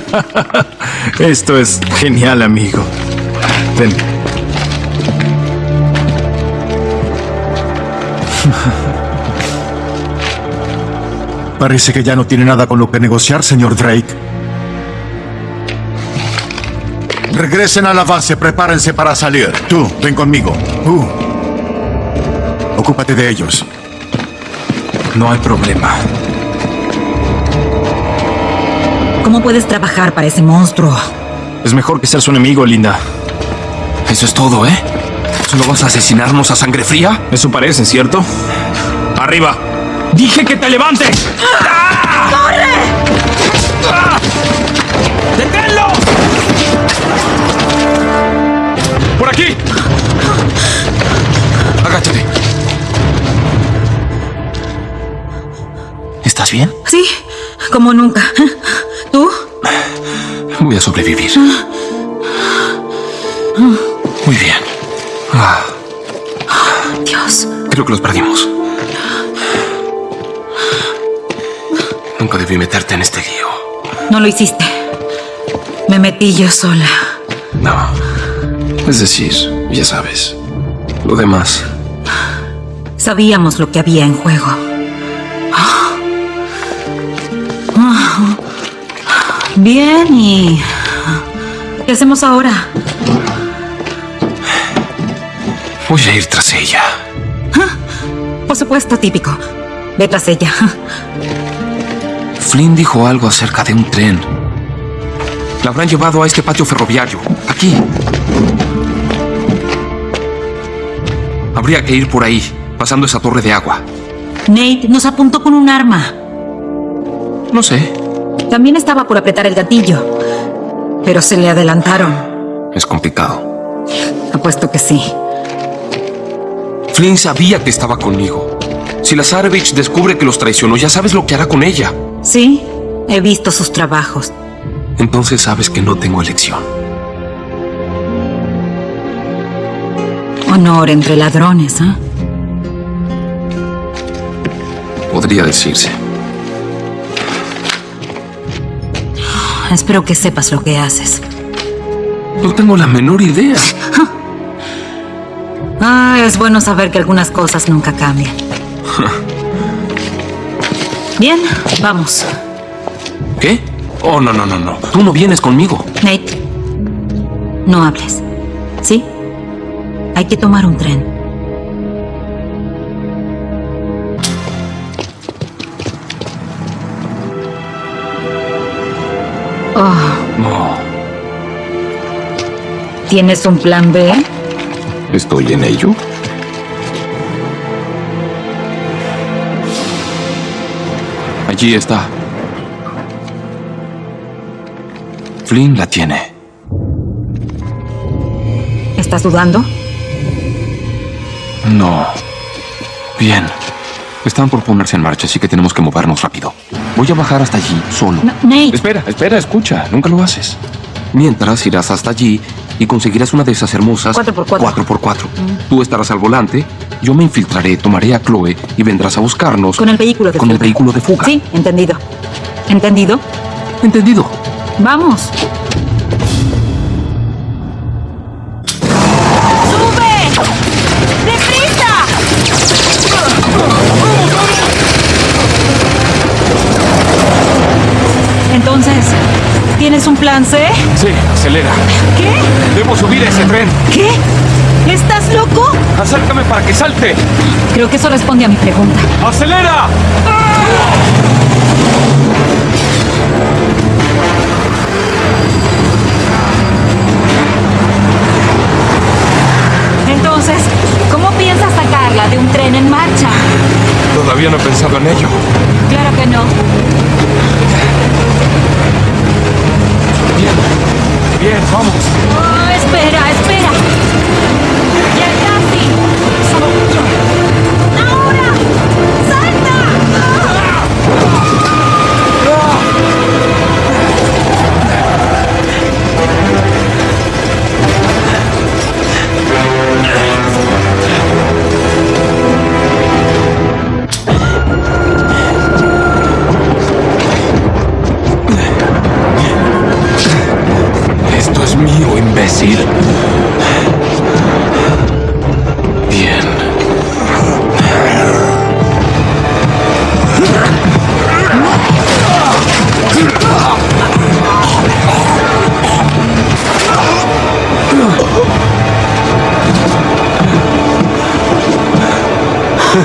(laughs) Esto es genial, amigo. Ven. (laughs) Parece que ya no tiene nada con lo que negociar, señor Drake. Regresen a la base, prepárense para salir. Tú, ven conmigo. Tú. Ocúpate de ellos. No hay problema. ¿Cómo puedes trabajar para ese monstruo? Es mejor que seas su enemigo, Linda. Eso es todo, ¿eh? ¿Solo vas a asesinarnos a sangre fría? Eso parece, ¿cierto? ¡Arriba! ¡Dije que te levantes! ¡Corre! ¡Deténlo! ¡Por aquí! Agáchate. ¿Estás bien? Sí, como nunca. ¿Tú? Voy a sobrevivir. Muy bien. Ah, Dios. creo que los perdimos. Nunca debí meterte en este lío. No lo hiciste. Me metí yo sola. No. Es decir, ya sabes. Lo demás. Sabíamos lo que había en juego. Bien, ¿y qué hacemos ahora? Voy a ir tras ella. Por supuesto, típico. Ve tras ella. Flynn dijo algo acerca de un tren. La habrán llevado a este patio ferroviario. Aquí. Habría que ir por ahí, pasando esa torre de agua. Nate nos apuntó con un arma. No sé. También estaba por apretar el gatillo. Pero se le adelantaron. Es complicado. Apuesto que sí. Flynn sabía que estaba conmigo. Si la Lazarevich descubre que los traicionó, ya sabes lo que hará con ella. Sí, he visto sus trabajos. Entonces sabes que no tengo elección. Honor entre ladrones, ¿ah? Podría decirse. Espero que sepas lo que haces. No tengo la menor idea. (laughs) Ah, es bueno saber que algunas cosas nunca cambian. (laughs) Bien, vamos. ¿Qué? Oh, no, no, no, no. Tú no vienes conmigo. Nate, no hables. ¿Sí? Hay que tomar un tren. Oh, No. ¿Tienes un plan B? ¿Estoy en ello? Allí está. Flynn la tiene. ¿Estás dudando? No. Bien. Están por ponerse en marcha, así que tenemos que movernos rápido. Voy a bajar hasta allí, solo. No, Nate. Espera, espera, escucha. Nunca lo haces. Mientras irás hasta allí y conseguirás una de esas hermosas... 4x4. 4x4. Tú estarás al volante, yo me infiltraré, tomaré a Chloe y vendrás a buscarnos... Con el vehículo de Con fuga. el vehículo de fuga. Sí, entendido. ¿Entendido? Entendido. Vamos. Entonces, ¿tienes un plan C? Sí, acelera. ¿Qué? Debo subir a ese tren. ¿Qué? ¿Estás loco? Acércame para que salte. Creo que eso responde a mi pregunta. ¡Acelera! Entonces, ¿cómo piensas sacarla de un tren en marcha? Todavía no he pensado en ello. Claro que no. Bien. Vamos. Oh, espera, espera.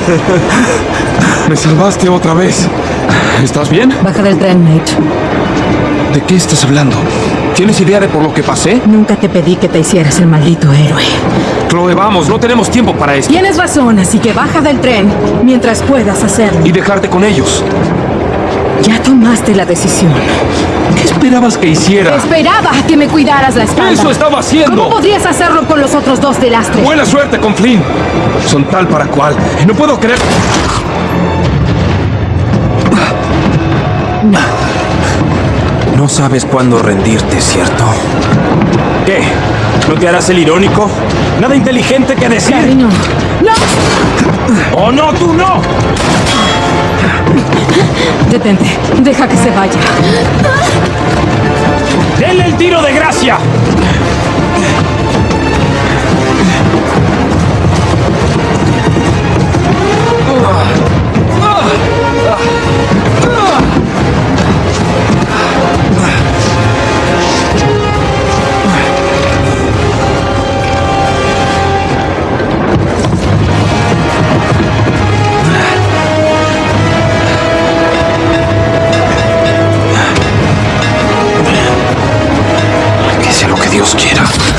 (laughs) Me salvaste otra vez. ¿Estás bien? Baja del tren, Nate. ¿De qué estás hablando? ¿Tienes idea de por lo que pasé? Nunca te pedí que te hicieras el maldito héroe. Chloe, vamos, no tenemos tiempo para esto. Tienes razón, así que baja del tren mientras puedas hacerlo. Y dejarte con ellos. Ya tomaste la decisión. ¿Qué esperabas que hiciera? Esperaba que me cuidaras la espalda. ¡Eso estaba haciendo! ¿Cómo podrías hacerlo con los otros dos de lastre? Buena suerte con Flynn. Son tal para cual. No puedo creer. No sabes cuándo rendirte, ¿cierto? ¿Qué? ¿No te harás el irónico? ¿Nada inteligente que decir? Cariño. ¡No! ¡Oh, no, tú no! Detente. Deja que se vaya. ¡Denle el tiro de gracia! Que sea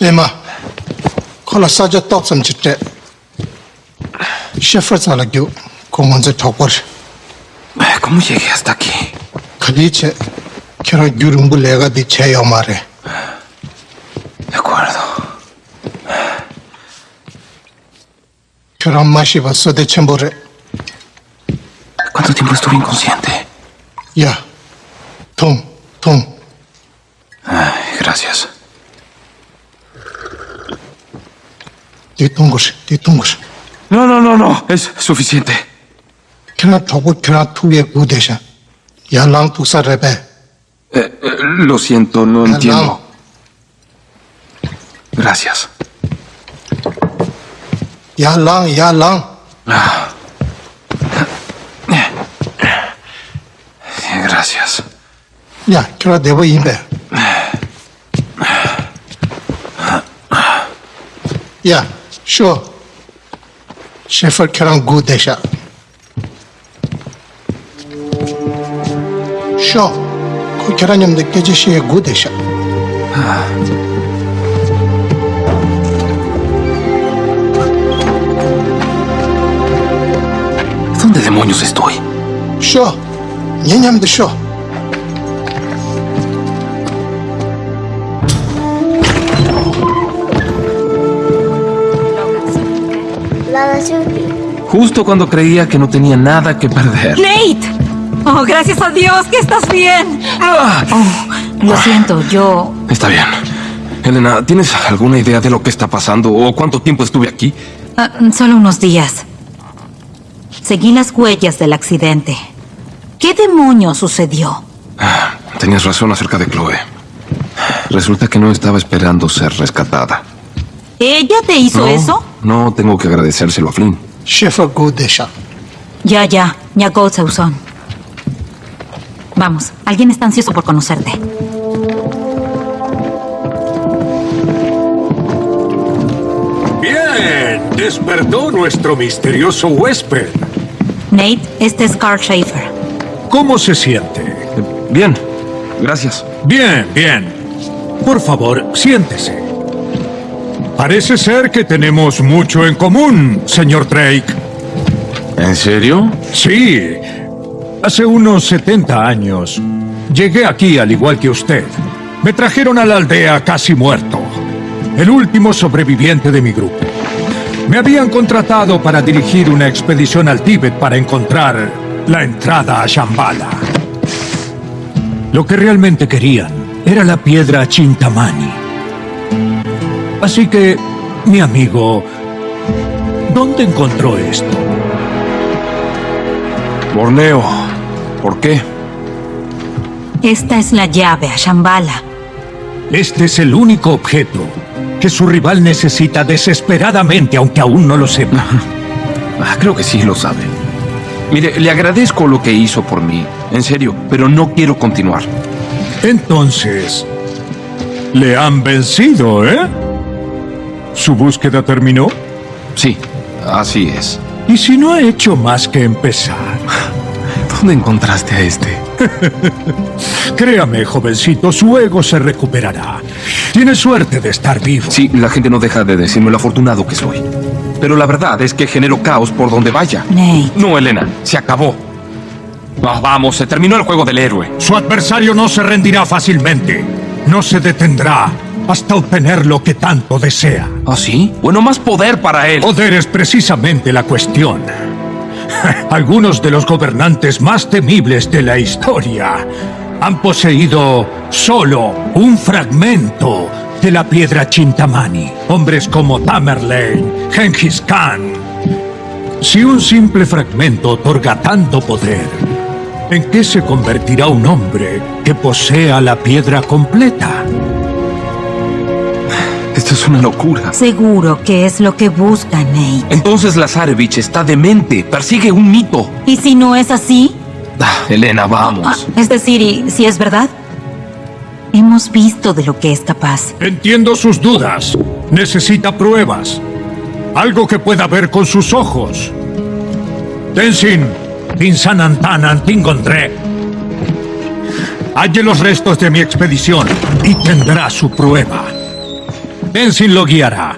lima kola saja toksam chitte shefar tsala gyu kongonze tokwar kumu sheke yastaki kali che kira gyu rumbu lega di che yo mare ekwarado kira mashi va sode chenpo re ¿Cuánto tiempo estuve inconsciente? Ya, Tom. Di tungush, di tungush. No, no, no, no. Es suficiente. Kira tobu kira tuye udesha. Ya lang tusa rebe. Eh, eh, lo siento, no Ya entiendo. lang. Gracias. Ya lang, ya lang. Gracias. Ya, kira debo yinbe. Ya, Sure. Shepherd Karan Gudesha. Sure. 그 계란염 느껴지시의 구대샤. ¿Dónde demonios estoy? Yo, ñeñam de yo. Justo cuando creía que no tenía nada que perder. ¡Nate! Oh, gracias a Dios que estás bien. Oh, lo siento, yo... Está bien. Elena, ¿tienes alguna idea de lo que está pasando o cuánto tiempo estuve aquí? ah, solo unos días. Seguí las huellas del accidente. ¿Qué demonio sucedió? Tenías razón acerca de Chloe. Resulta que no estaba esperando ser rescatada. ¿Ella te hizo no, eso? No tengo que agradecérselo a Flynn. Gu desha. Ya, ya. Nyako Seusón. Vamos, alguien está ansioso por conocerte. Bien, despertó nuestro misterioso huésped. Nate, este es Carl Schaefer. ¿Cómo se siente? Bien, gracias. Bien, bien. Por favor, siéntese. Parece ser que tenemos mucho en común, señor Drake. ¿En serio? Sí. Hace unos 70 años llegué aquí al igual que usted. Me trajeron a la aldea casi muerto. El último sobreviviente de mi grupo. Me habían contratado para dirigir una expedición al Tíbet para encontrar la entrada a Shambhala. Lo que realmente querían era la piedra Chintamani. Así que, mi amigo, ¿dónde encontró esto? Borneo. ¿Por qué? Esta es la llave a Shambhala. Este es el único objeto que su rival necesita desesperadamente, aunque aún no lo sepa. Ah, creo que sí lo sabe. Mire, le agradezco lo que hizo por mí. En serio, pero no quiero continuar. Entonces, le han vencido, ¿eh? ¿Su búsqueda terminó? Sí, así es. ¿Y si no ha hecho más que empezar? (laughs) ¿Dónde encontraste a este? (laughs) Créame, jovencito, su ego se recuperará. Tiene suerte de estar vivo. Sí, la gente no deja de decirme lo afortunado que soy. Pero la verdad es que genero caos por donde vaya. Nate. No, Elena, se acabó. Ah, vamos, se terminó el juego del héroe. Su adversario no se rendirá fácilmente. No se detendrá hasta obtener lo que tanto desea. ¿Ah, sí? Bueno, más poder para él. Poder es precisamente la cuestión. (laughs) Algunos de los gobernantes más temibles de la historia han poseído solo un fragmento de la piedra Chintamani. Hombres como Tamerlane, Genghis Khan. Si un simple fragmento otorga tanto poder, ¿en qué se convertirá un hombre que posea la piedra completa? Es una locura. Seguro que es lo que busca Nate. Entonces Lazarevich está demente, persigue un mito. ¿Y si no es así? Ah, Elena, vamos. Ah, es decir, ¿y si es verdad? Hemos visto de lo que es capaz. Entiendo sus dudas. Necesita pruebas. Algo que pueda ver con sus ojos. Tenzin, Tinsanantanan, Tingondre. Halle los restos de mi expedición y tendrá su prueba. Benzin lo guiará.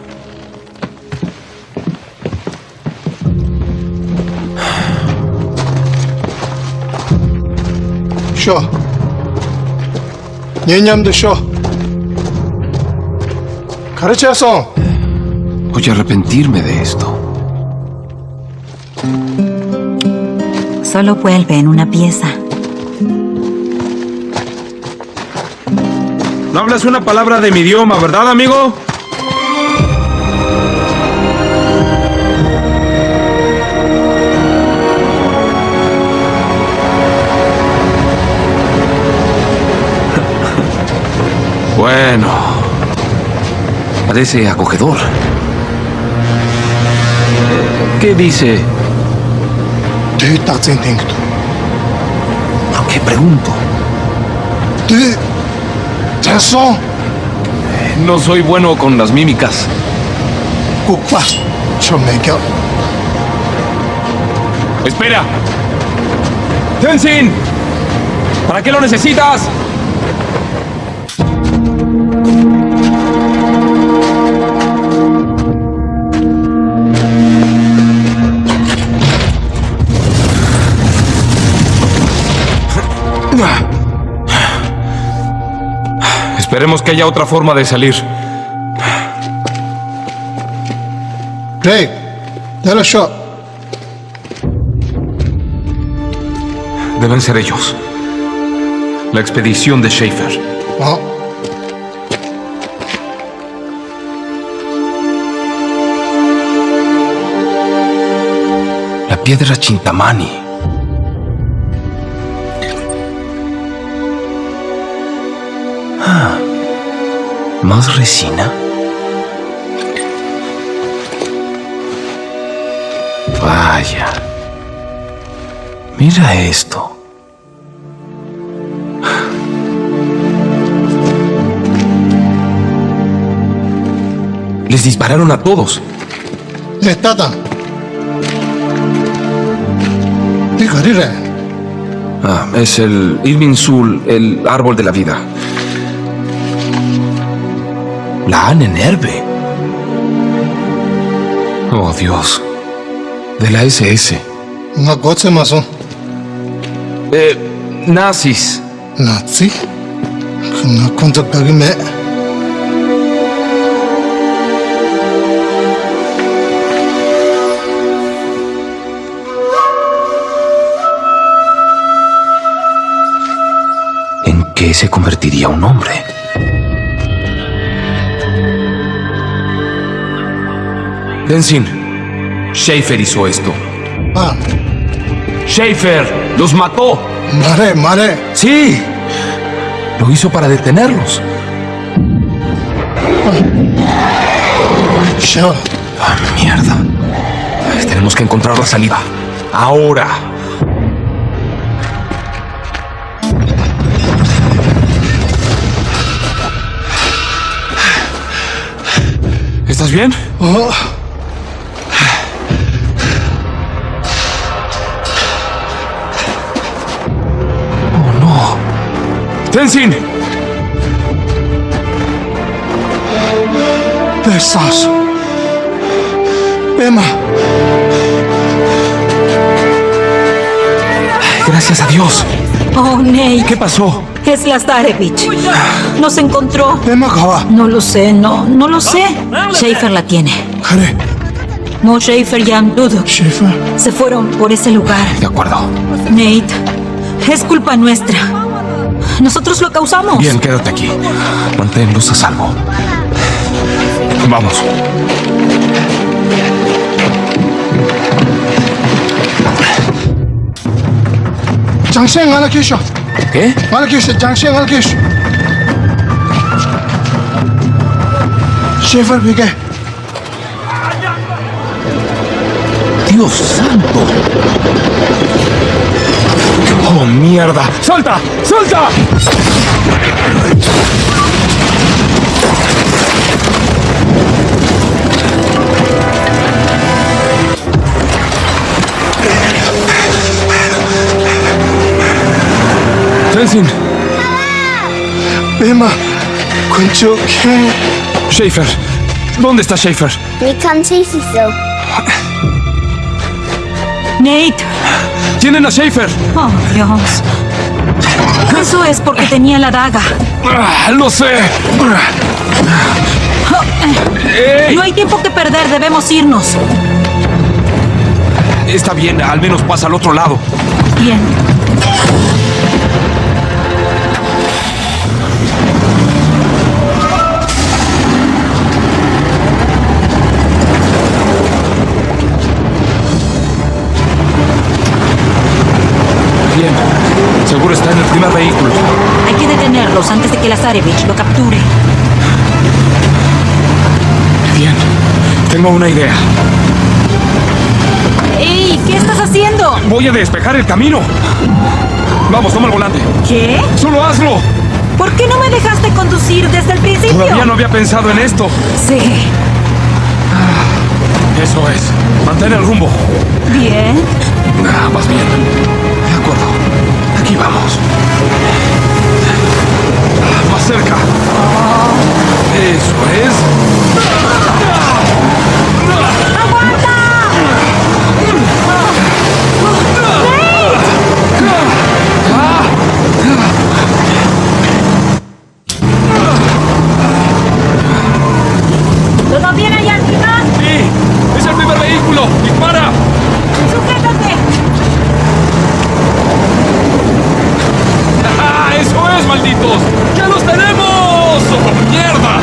Yo. Niñam de yo. Carachazo. Voy a arrepentirme de esto. Solo vuelve en una pieza. No hablas una palabra de mi idioma, ¿verdad, amigo? (laughs) Bueno, parece acogedor. ¿Qué dice? ¿Por qué pregunto? No soy bueno con las mímicas. ¡Espera! ¡Tenzin! ¿Para qué lo necesitas? Esperemos que haya otra forma de salir. Craig, dale shot. Deben ser ellos. La expedición de Schaefer. Oh. La piedra Chintamani. Resina? Vaya. Mira esto. Les dispararon a todos. Destata. Ah, es el Irving Sul, el árbol de la vida. Lanenerve. Oh Dios, de la SS. Una cosa más. Eh, nazis. Nazi? No cuenta me. ¿En qué se convertiría un hombre? Tenzin, Schaefer hizo esto. Ah. Schaefer los mató. Mare, mare. Sí. Lo hizo para detenerlos. Ah. Yo. Ah, mierda. Tenemos que encontrar la salida. Ahora. ¿Estás bien? Oh. ¡Tenzin! ¡Versace! ¡Emma! Gracias a Dios. Oh, Nate. ¿Qué pasó? Es Lazarevich. Nos encontró. Emma Gaba. No lo sé, no, no lo sé. Ah, Schaefer la tiene. Jare. No, Schaefer y Amdudo. ¿Schaefer? Se fueron por ese lugar. De acuerdo. Nate, es culpa nuestra. Nosotros lo causamos. Bien, quédate aquí. Mantén luz a salvo. Vamos. Changshen, mala quicha. ¿Qué? Mala quicha, Changshen, mala quicha. Schiffer, pique. ¡Dios santo! ¡Dios santo! Mierda! ¡Solta! ¡Solta! Jensen. Emma, Concho, Schaefer, ¿dónde está Schaefer? Nick, Nate. ¡Tienen a Schaefer! Oh, Dios. Eso es porque tenía la daga. Ah, ¡Lo sé! No hay tiempo que perder, debemos irnos. Está bien, al menos pasa al otro lado. Bien. Seguro está en el primer vehículo. Hay que detenerlos antes de que Lazarevich lo capture. Bien. Tengo una idea. ¡Ey! ¿Qué estás haciendo? Voy a despejar el camino. Vamos, toma el volante. ¿Qué? ¡Solo hazlo! ¿Por qué no me dejaste conducir desde el principio? Todavía no había pensado en esto. Sí. Eso es. Mantén el rumbo. Bien. Ah, vas bien. Vamos. Más cerca. Eso es. ¿Todo bien allá arriba? ¡Sí! ¡Es el primer vehículo! ¡Dispara! ¡Sujétate! ¡Ah, ¡Eso es, malditos! ¡Ya los tenemos! ¡Oh, ¡Mierda!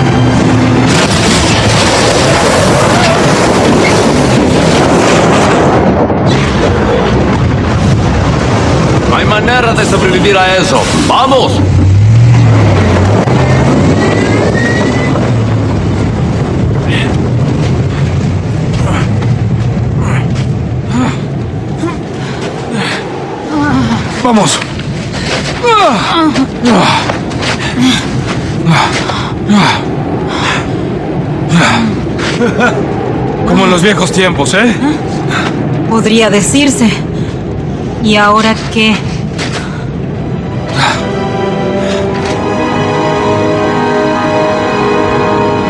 No hay manera de sobrevivir a eso. ¡Vamos! ¡Vamos! Como en los viejos tiempos, ¿eh? Podría decirse. ¿Y ahora qué?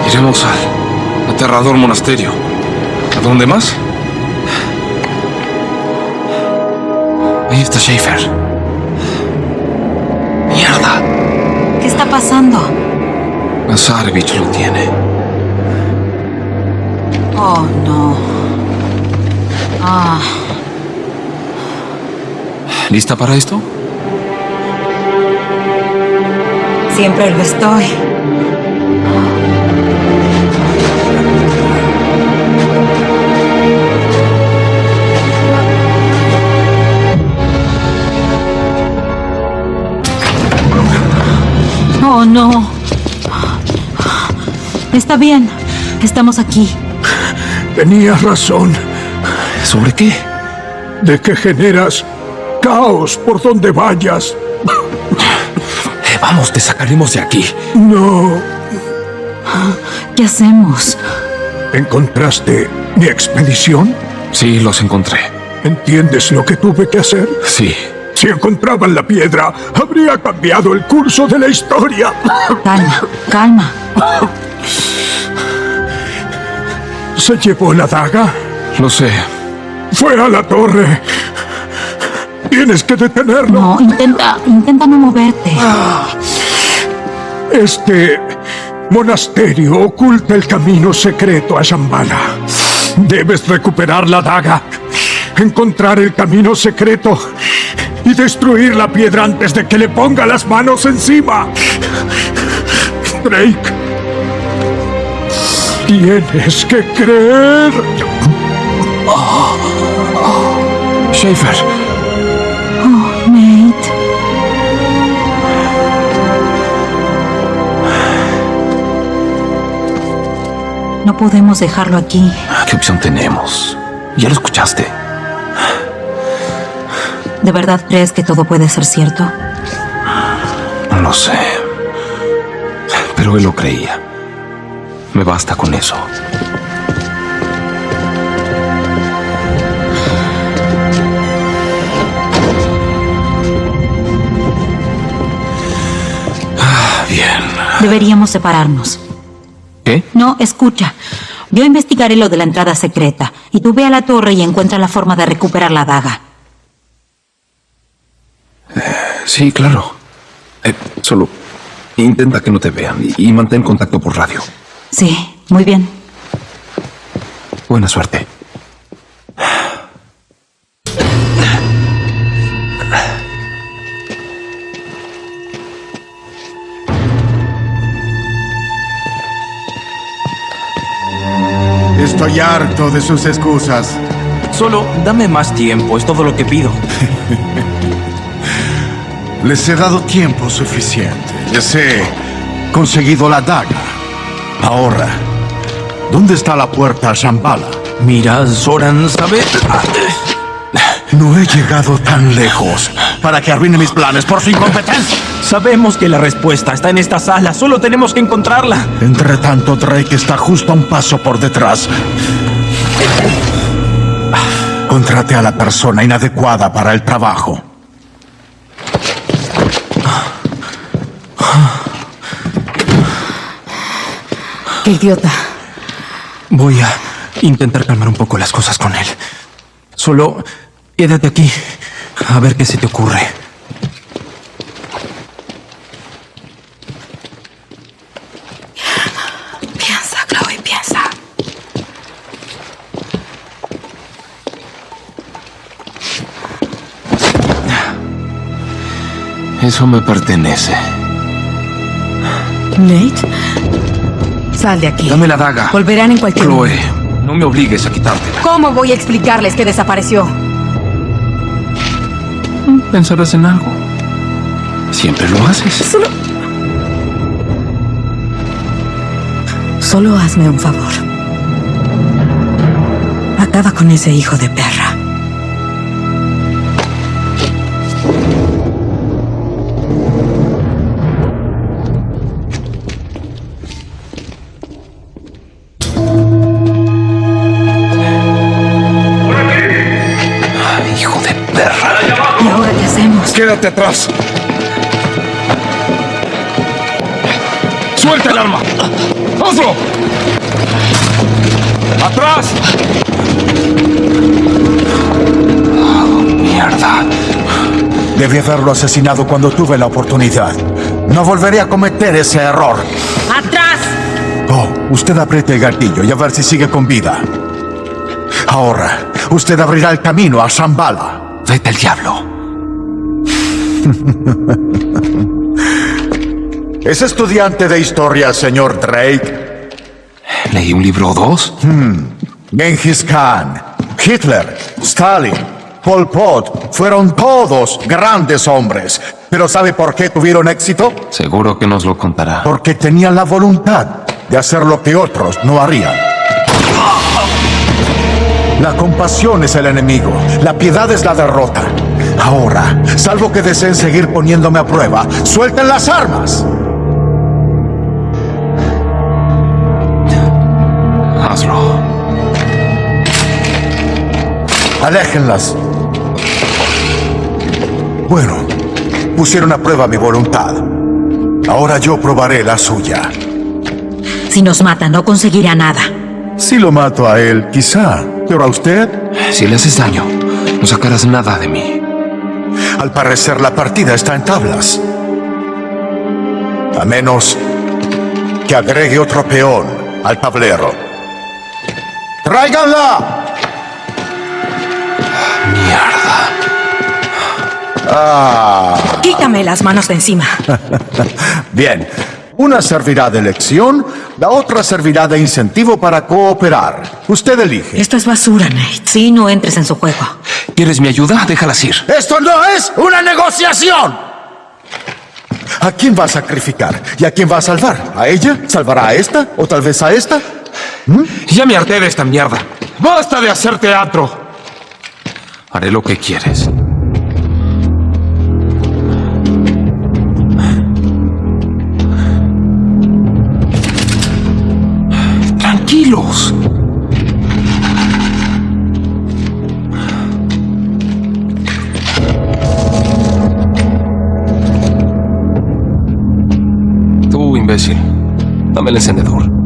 Iremos al aterrador monasterio. ¿A dónde más? Ahí está Schaefer. ¡Mierda! ¿Qué está pasando? Lazarevich lo tiene. Oh, no. Ah, ¿Lista para esto? siempre lo estoy. Oh, no. Está bien. Estamos aquí. Tenías razón. ¿Sobre qué? De que generas caos por donde vayas. Eh, vamos, te sacaremos de aquí. No. ¿Qué hacemos? ¿Encontraste mi expedición? Sí, los encontré. ¿Entiendes lo que tuve que hacer? Sí. Si encontraban la piedra, habría cambiado el curso de la historia. Calma, calma. ¿Se llevó la daga? Lo sé. Fue a la torre. Tienes que detenerlo. No, intenta, intenta no moverte. Este monasterio oculta el camino secreto a Shambhala. Debes recuperar la daga, encontrar el camino secreto y destruir la piedra antes de que le ponga las manos encima. Drake, tienes que creer. Schaefer. Oh, Nate. No podemos dejarlo aquí. ¿Qué opción tenemos? Ya lo escuchaste. ¿De verdad crees que todo puede ser cierto? No lo sé. Pero él lo creía. Me basta con eso. Deberíamos separarnos. ¿Qué? No, escucha. Yo investigaré lo de la entrada secreta y tú ve a la torre y encuentra la forma de recuperar la daga. Sí, claro. Eh, solo intenta que no te vean y, y mantén contacto por radio. Sí, muy bien. Buena suerte. Estoy harto de sus excusas. Solo dame más tiempo, es todo lo que pido. (laughs) Les he dado tiempo suficiente. Les he conseguido la daga. Ahora, ¿dónde está la puerta a Shambhala? Mira, Zoran, ¿sabe? No he llegado tan lejos para que arruine mis planes por su incompetencia. Sabemos que la respuesta está en esta sala, solo tenemos que encontrarla. Entre tanto, Drake está justo a un paso por detrás. Contrate a la persona inadecuada para el trabajo. Qué idiota. Voy a intentar calmar un poco las cosas con él. Solo quédate aquí a ver qué se te ocurre. Eso me pertenece. Nate, sal de aquí. Dame la daga. Volverán en cualquier Chloe, momento. no me obligues a quitártela. ¿Cómo voy a explicarles que desapareció? Pensarás en algo. Siempre lo haces. Solo... Solo hazme un favor. Acaba con ese hijo de perra. Atrás. ¡Suelta el arma! ¡Hazlo! ¡Atrás! Mierda. Debí haberlo asesinado cuando tuve la oportunidad. No volveré a cometer ese error. ¡Atrás! Oh, usted apriete el gatillo y a ver si sigue con vida. Ahora, usted abrirá el camino a Shambhala. Vete al diablo. (laughs) ¿Es estudiante de historia, señor Drake? ¿Leí un libro o dos? Hmm. Genghis Khan, Hitler, Stalin, Pol Pot fueron todos grandes hombres. ¿Pero sabe por qué tuvieron éxito? Seguro que nos lo contará. Porque tenían la voluntad de hacer lo que otros no harían. La compasión es el enemigo, la piedad es la derrota. Ahora, salvo que deseen seguir poniéndome a prueba, suelten las armas. Hazlo. Aléjenlas. Bueno, pusieron a prueba mi voluntad. Ahora yo probaré la suya. Si nos mata, no conseguirá nada. Si lo mato a él, quizá. Pero a usted, Si le haces daño, no sacarás nada de mí. Al parecer la partida está en tablas. A menos que agregue otro peón al tablero. ¡Tráiganla! Mierda. Ah. Quítame las manos de encima. (laughs) Bien. Una servirá de lección, la otra servirá de incentivo para cooperar. Usted elige. Esto es basura, Nate. Sí, no entres en su juego. ¿Quieres mi ayuda? Déjalas ir. ¡Esto no es una negociación! ¿A quién va a sacrificar? ¿Y a quién va a salvar? ¿A ella? ¿Salvará a esta? ¿O tal vez a esta? Ya me harté de esta mierda. ¡Basta de hacer teatro! Haré lo que quieres. El encendedor.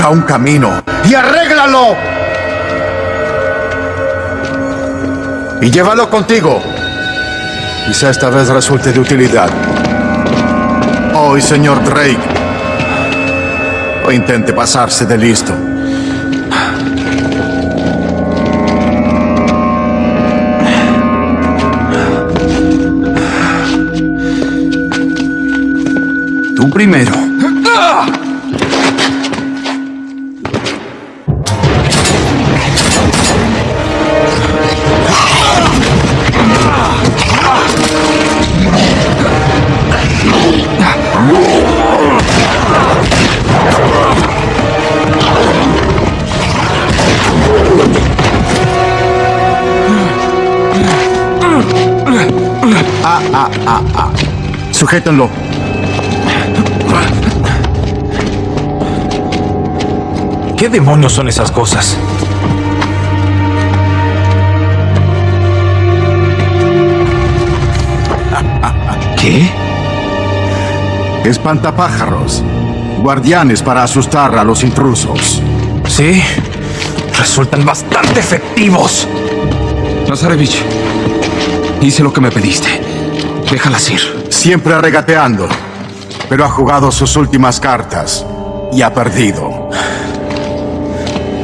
Busca un camino y arréglalo. Y llévalo contigo. Quizá esta vez resulte de utilidad. Hoy, señor Drake. O intente pasarse de listo. Tú primero. Sujétenlo. ¿Qué demonios son esas cosas? ¿Qué? Espantapájaros. Guardianes para asustar a los intrusos. Sí, resultan bastante efectivos. Nazarevich, hice lo que me pediste. Déjalas ir. Siempre regateando. Pero ha jugado sus últimas cartas. Y ha perdido.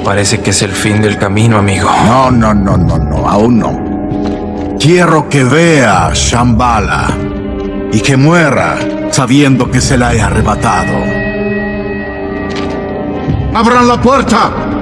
Parece que es el fin del camino, amigo. No, no, no, no, no. Aún no. Quiero que vea Shambhala. Y que muera sabiendo que se la he arrebatado. ¡Abran la puerta!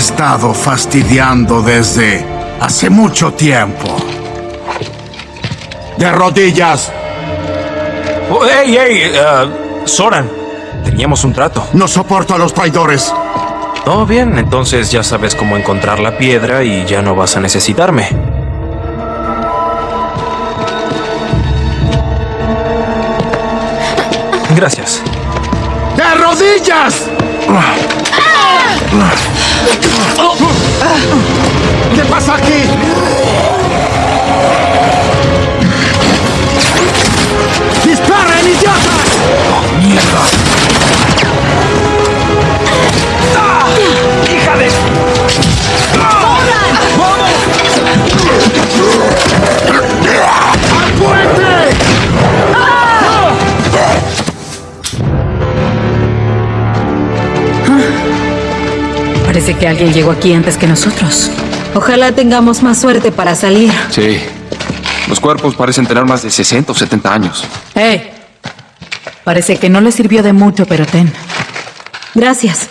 Estado fastidiando desde hace mucho tiempo. De rodillas. Oh, ¡Ey, ey! eh, Soran, teníamos un trato. No soporto a los traidores. Todo bien, entonces ya sabes cómo encontrar la piedra y ya no vas a necesitarme. Gracias. ¡De rodillas! ¿Qué pasa aquí? ¡Disparen, idiotas! ¡Mierda! Parece que alguien llegó aquí antes que nosotros. Ojalá tengamos más suerte para salir. Sí. Los cuerpos parecen tener más de 60 o 70 años. ¡Hey! Parece que no le sirvió de mucho, pero ten. Gracias.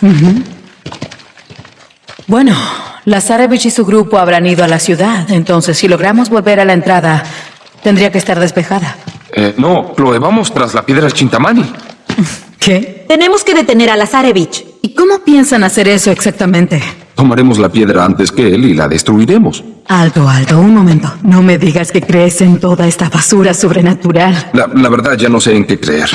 Bueno, Lazarevich y su grupo habrán ido a la ciudad, entonces si logramos volver a la entrada, tendría que estar despejada. Eh, no, Chloe, vamos tras la piedra Chintamani. ¿Qué? Tenemos que detener a Lazarevich. ¿Y cómo piensan hacer eso exactamente? Tomaremos la piedra antes que él y la destruiremos. Alto, alto, un momento. No me digas que crees en toda esta basura sobrenatural. La, la verdad ya no sé en qué creer.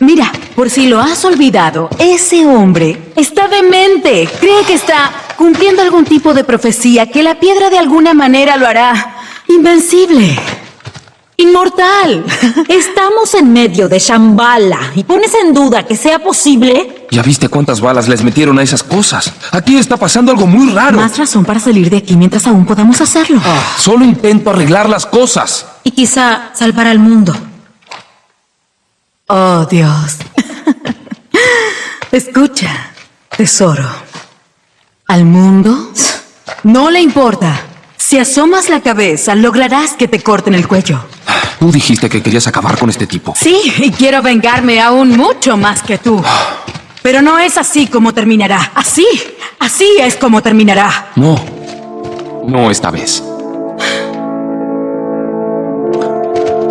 Mira, por si lo has olvidado, ese hombre está demente. Cree que está cumpliendo algún tipo de profecía, que la piedra de alguna manera lo hará invencible. Inmortal. (laughs) Estamos en medio de Shambhala y pones en duda que sea posible. ¿Ya viste cuántas balas les metieron a esas cosas? Aquí está pasando algo muy raro. Más razón para salir de aquí mientras aún podamos hacerlo. Solo intento arreglar las cosas. Y quizá salvar al mundo. Oh, Dios. (laughs) Escucha, tesoro. Al mundo No le importa. Si asomas la cabeza, lograrás que te corten el cuello. Tú dijiste que querías acabar con este tipo. Sí, y quiero vengarme aún mucho más que tú. Pero no es así como terminará. Así, así es como terminará. No. No esta vez.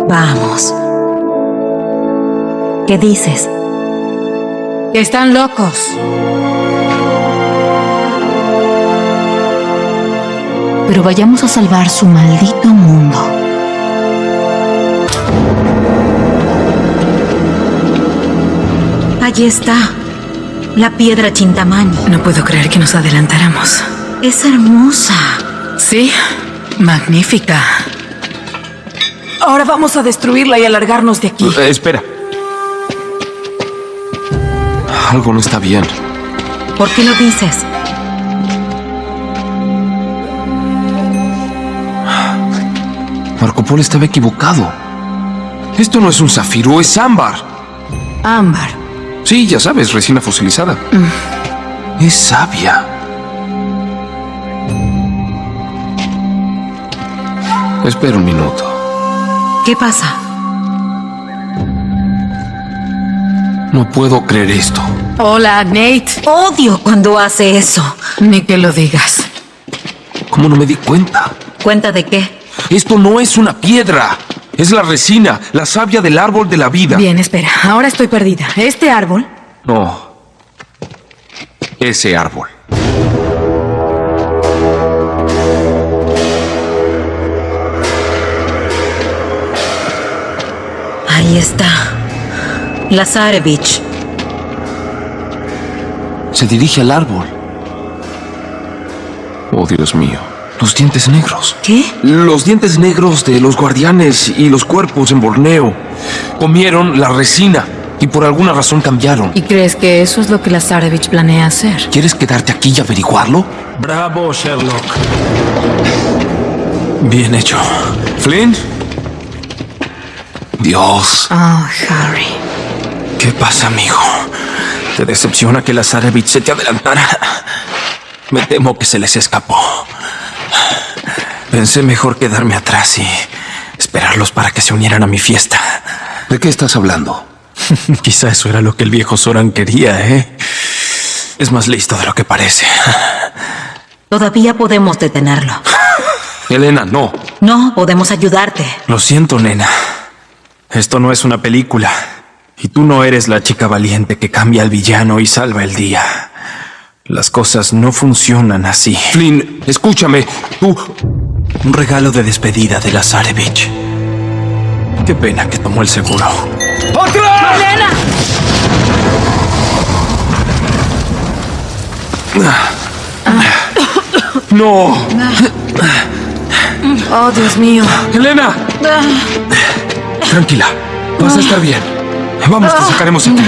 Vamos. ¿Qué dices? Que están locos. Pero vayamos a salvar su maldito mundo. Allí está. La piedra Chintamani. No puedo creer que nos adelantáramos. Es hermosa. Sí, magnífica. Ahora vamos a destruirla y alargarnos de aquí. Eh, espera. Algo no está bien. ¿Por qué lo dices? Marco Polo estaba equivocado. Esto no es un zafiro, es ámbar. Ámbar. Sí, ya sabes, resina fosilizada. Es sabia. Espera un minuto. ¿Qué pasa? No puedo creer esto. Hola, Nate. Odio cuando hace eso. Ni que lo digas. ¿Cómo no me di cuenta? ¿Cuenta de qué? Esto no es una piedra. Es la resina, la savia del árbol de la vida. Bien, espera. Ahora estoy perdida. ¿Este árbol? No. Ese árbol. Ahí está. Lazarevich. Se dirige al árbol. Oh, Dios mío. Los dientes negros. ¿Qué? Los dientes negros de los guardianes y los cuerpos en Borneo. Comieron la resina y por alguna razón cambiaron. ¿Y crees que eso es lo que Lazarevich planea hacer? ¿Quieres quedarte aquí y averiguarlo? Bravo, Sherlock. Bien hecho. ¿Flynn? Dios. Oh, Harry. ¿Qué pasa, amigo? ¿Te decepciona que Lazarevich se te adelantara? Me temo que se les escapó. Pensé mejor quedarme atrás y esperarlos para que se unieran a mi fiesta. ¿De qué estás hablando? (laughs) Quizá eso era lo que el viejo Soran quería, ¿eh? Es más listo de lo que parece. Todavía podemos detenerlo. (laughs) Elena, no. No, podemos ayudarte. Lo siento, nena. Esto no es una película. Y tú no eres la chica valiente que cambia al villano y salva el día. Las cosas no funcionan así. Flynn, escúchame. Tú... Un regalo de despedida de Lazarevich. Qué pena que tomó el seguro. ¡Otra! ¡Elena! ¡No! Oh, Dios mío. ¡Elena! Tranquila. Vas a estar bien. Vamos, te sacaremos aquí.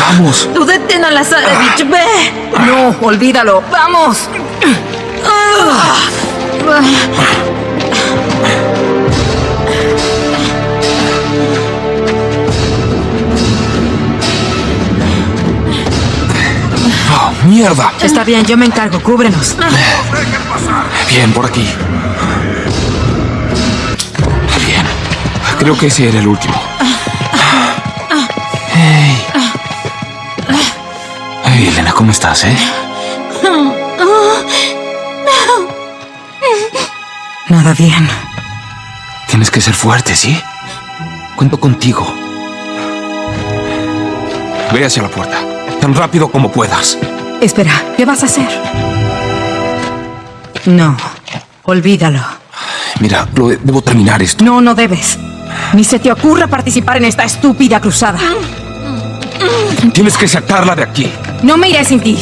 Vamos. Tú detén a Lazarevich, ve. No, olvídalo. Vamos. ¡Oh, mierda! Está bien, yo me encargo. Cúbrenos. Bien, por aquí. Bien. Creo que ese era el último. Hey. Hey, Elena, ¿cómo estás, eh? Nada bien. Tienes que ser fuerte, ¿sí? Cuento contigo. Ve hacia la puerta. Tan rápido como puedas. Espera, ¿qué vas a hacer? No, olvídalo. Mira, lo de- debo terminar esto. No, no debes. Ni se te ocurra participar en esta estúpida cruzada. Tienes que sacarla de aquí. No me iré sin ti.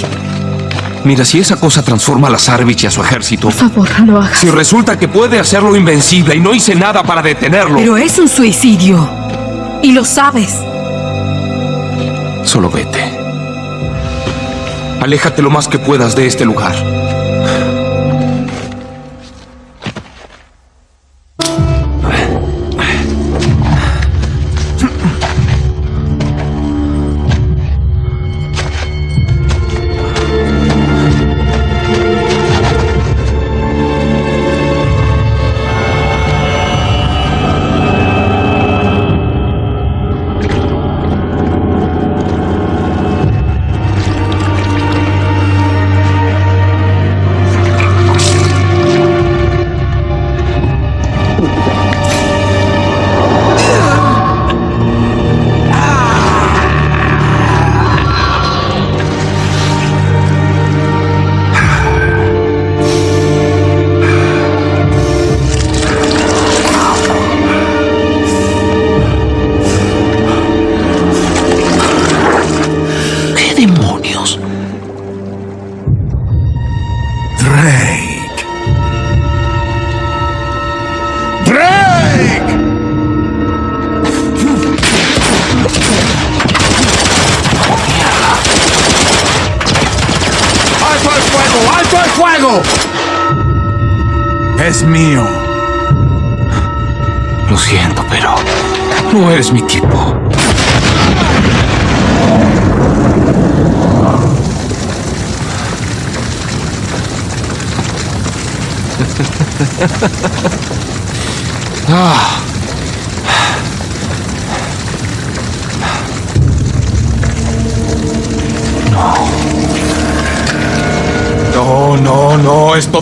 Mira, si esa cosa transforma a Lazarevich y a su ejército, Por favor, no lo hagas. si resulta que puede hacerlo invencible y no hice nada para detenerlo, Pero es un suicidio. Y lo sabes. solo vete. Aléjate lo más que puedas de este lugar.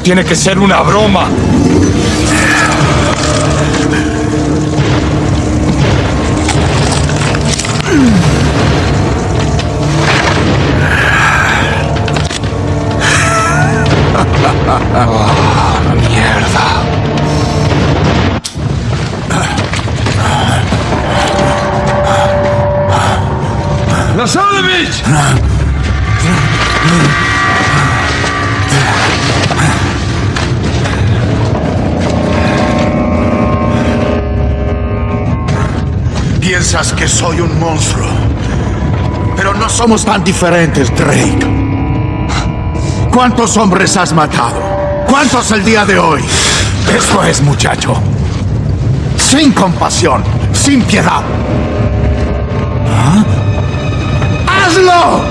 Tiene que ser una broma. Soy un monstruo. Pero no somos tan diferentes, Drake. ¿Cuántos hombres has matado? ¿Cuántos el día de hoy? Esto es, muchacho. Sin compasión, sin piedad. ¿Ah? ¡Hazlo!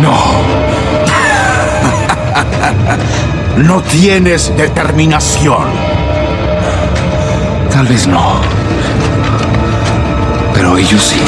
No. (laughs) no tienes determinación. Tal vez no. Pero ellos sí.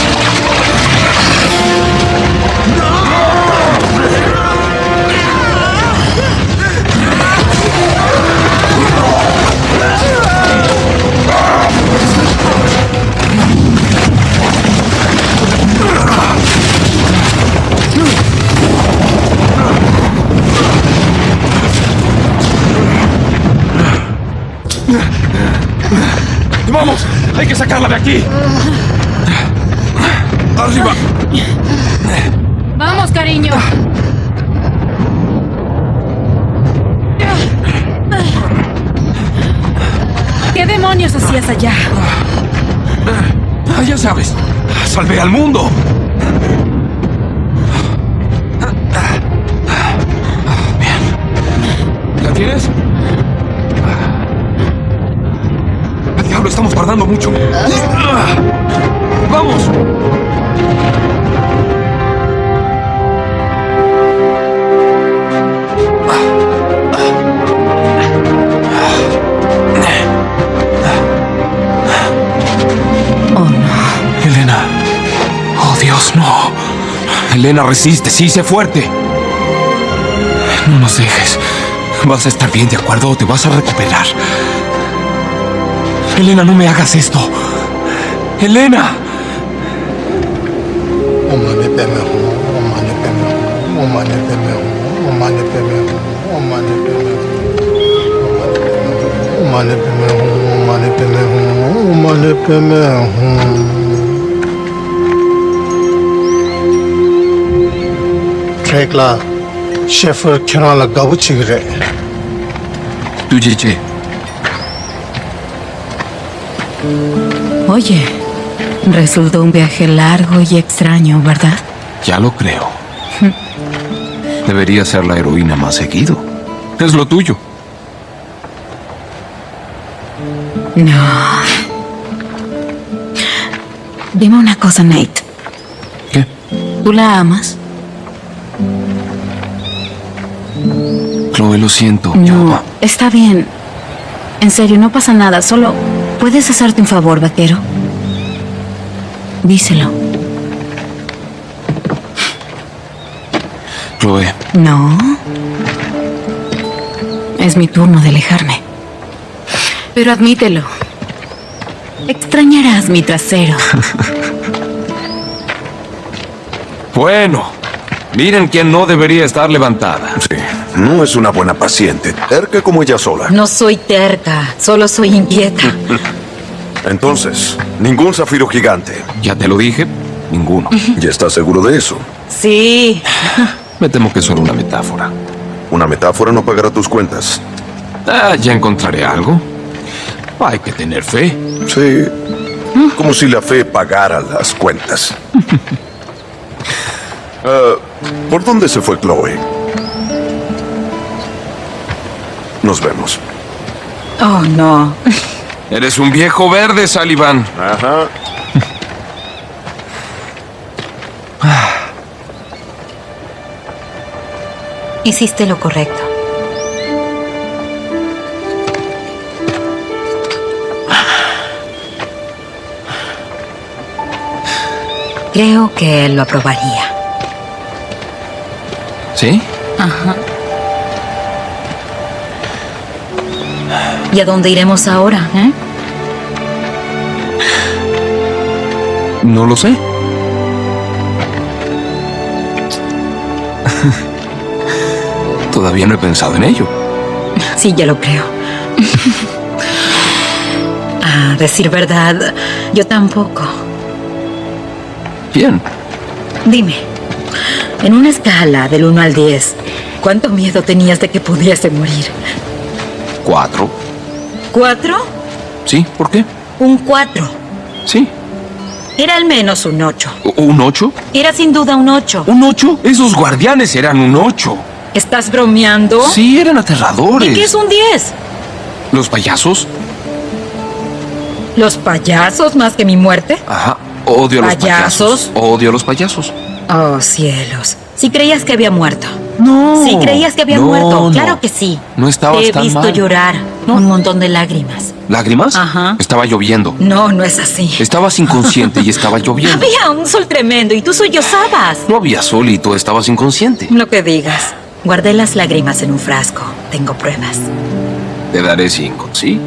¡Vamos! ¡Hay que sacarla de aquí! ¡Arriba! Vamos, cariño. ¿Qué demonios hacías allá? Ah, ya sabes, salvé al mundo. Bien. ¿La tienes? Estamos tardando mucho. ¡Vamos! Oh, no. Elena. Oh, Dios, no. Elena, resiste. Sí, sé fuerte. No nos dejes. Vas a estar bien, ¿de acuerdo? Te vas a recuperar. Elena, no me hagas esto. Elena. Trekla, Sheffer Kiran la gabu chigre. Tu Jeje. Oye, resultó un viaje largo y extraño, ¿verdad? Ya lo creo. Debería ser la heroína más seguido. Es lo tuyo. No. Dime una cosa, Nate. ¿Qué? ¿Tú la amas? Chloe, lo siento. No, está bien. En serio, no pasa nada. Solo puedes hacerte un favor, vaquero. Díselo. Chloe, No. Es mi turno de alejarme. Pero admítelo. Extrañarás mi trasero. (laughs) Bueno, miren quién no debería estar levantada. Sí, no es una buena paciente, terca como ella sola. No soy terca, solo soy inquieta. (laughs) Entonces, ningún zafiro gigante. Ya te lo dije, ninguno. ¿Y estás seguro de eso? Sí. (laughs) Me temo que es solo una metáfora. Una metáfora no pagará tus cuentas. Ah, ya encontraré algo. Hay que tener fe. Sí. Como si la fe pagara las cuentas. (laughs) Ah, ¿Por dónde se fue Chloe? Nos vemos. Oh, no. Eres un viejo verde, Sullivan. Ajá. Hiciste lo correcto. Creo que él lo aprobaría. ¿Sí? Ajá. ¿Y a dónde iremos ahora, eh? No lo sé. Todavía no he pensado en ello. Sí, ya lo creo. A decir verdad, yo tampoco. Bien. Dime, en una escala del 1 al 10, ¿cuánto miedo tenías de que pudiese morir? Cuatro. ¿Cuatro? ¿Sí? ¿Por qué? Un 4. Sí. Era al menos un 8. ¿Un ocho? Era sin duda un 8. ¿Un ocho? Esos guardianes eran un ocho. ¿Estás bromeando? Sí, eran aterradores. ¿Y qué es un 10? ¿Los payasos? ¿Los payasos más que mi muerte? Ajá. Odio a los ¿Payasos? payasos. Odio a los payasos. Oh, cielos. Si creías que había muerto. No. Si creías que había No, muerto. no. Claro que sí. No estabas Te he tan visto mal. llorar. Un montón de lágrimas. ¿Lágrimas? Ajá. Estaba lloviendo. No, no es así. Estabas inconsciente y estaba (laughs) lloviendo. Había un sol tremendo y tú sollozabas. No había sol y tú estabas inconsciente. Lo que digas. Guardé las lágrimas en un frasco. Tengo pruebas. Te daré cinco, ¿sí?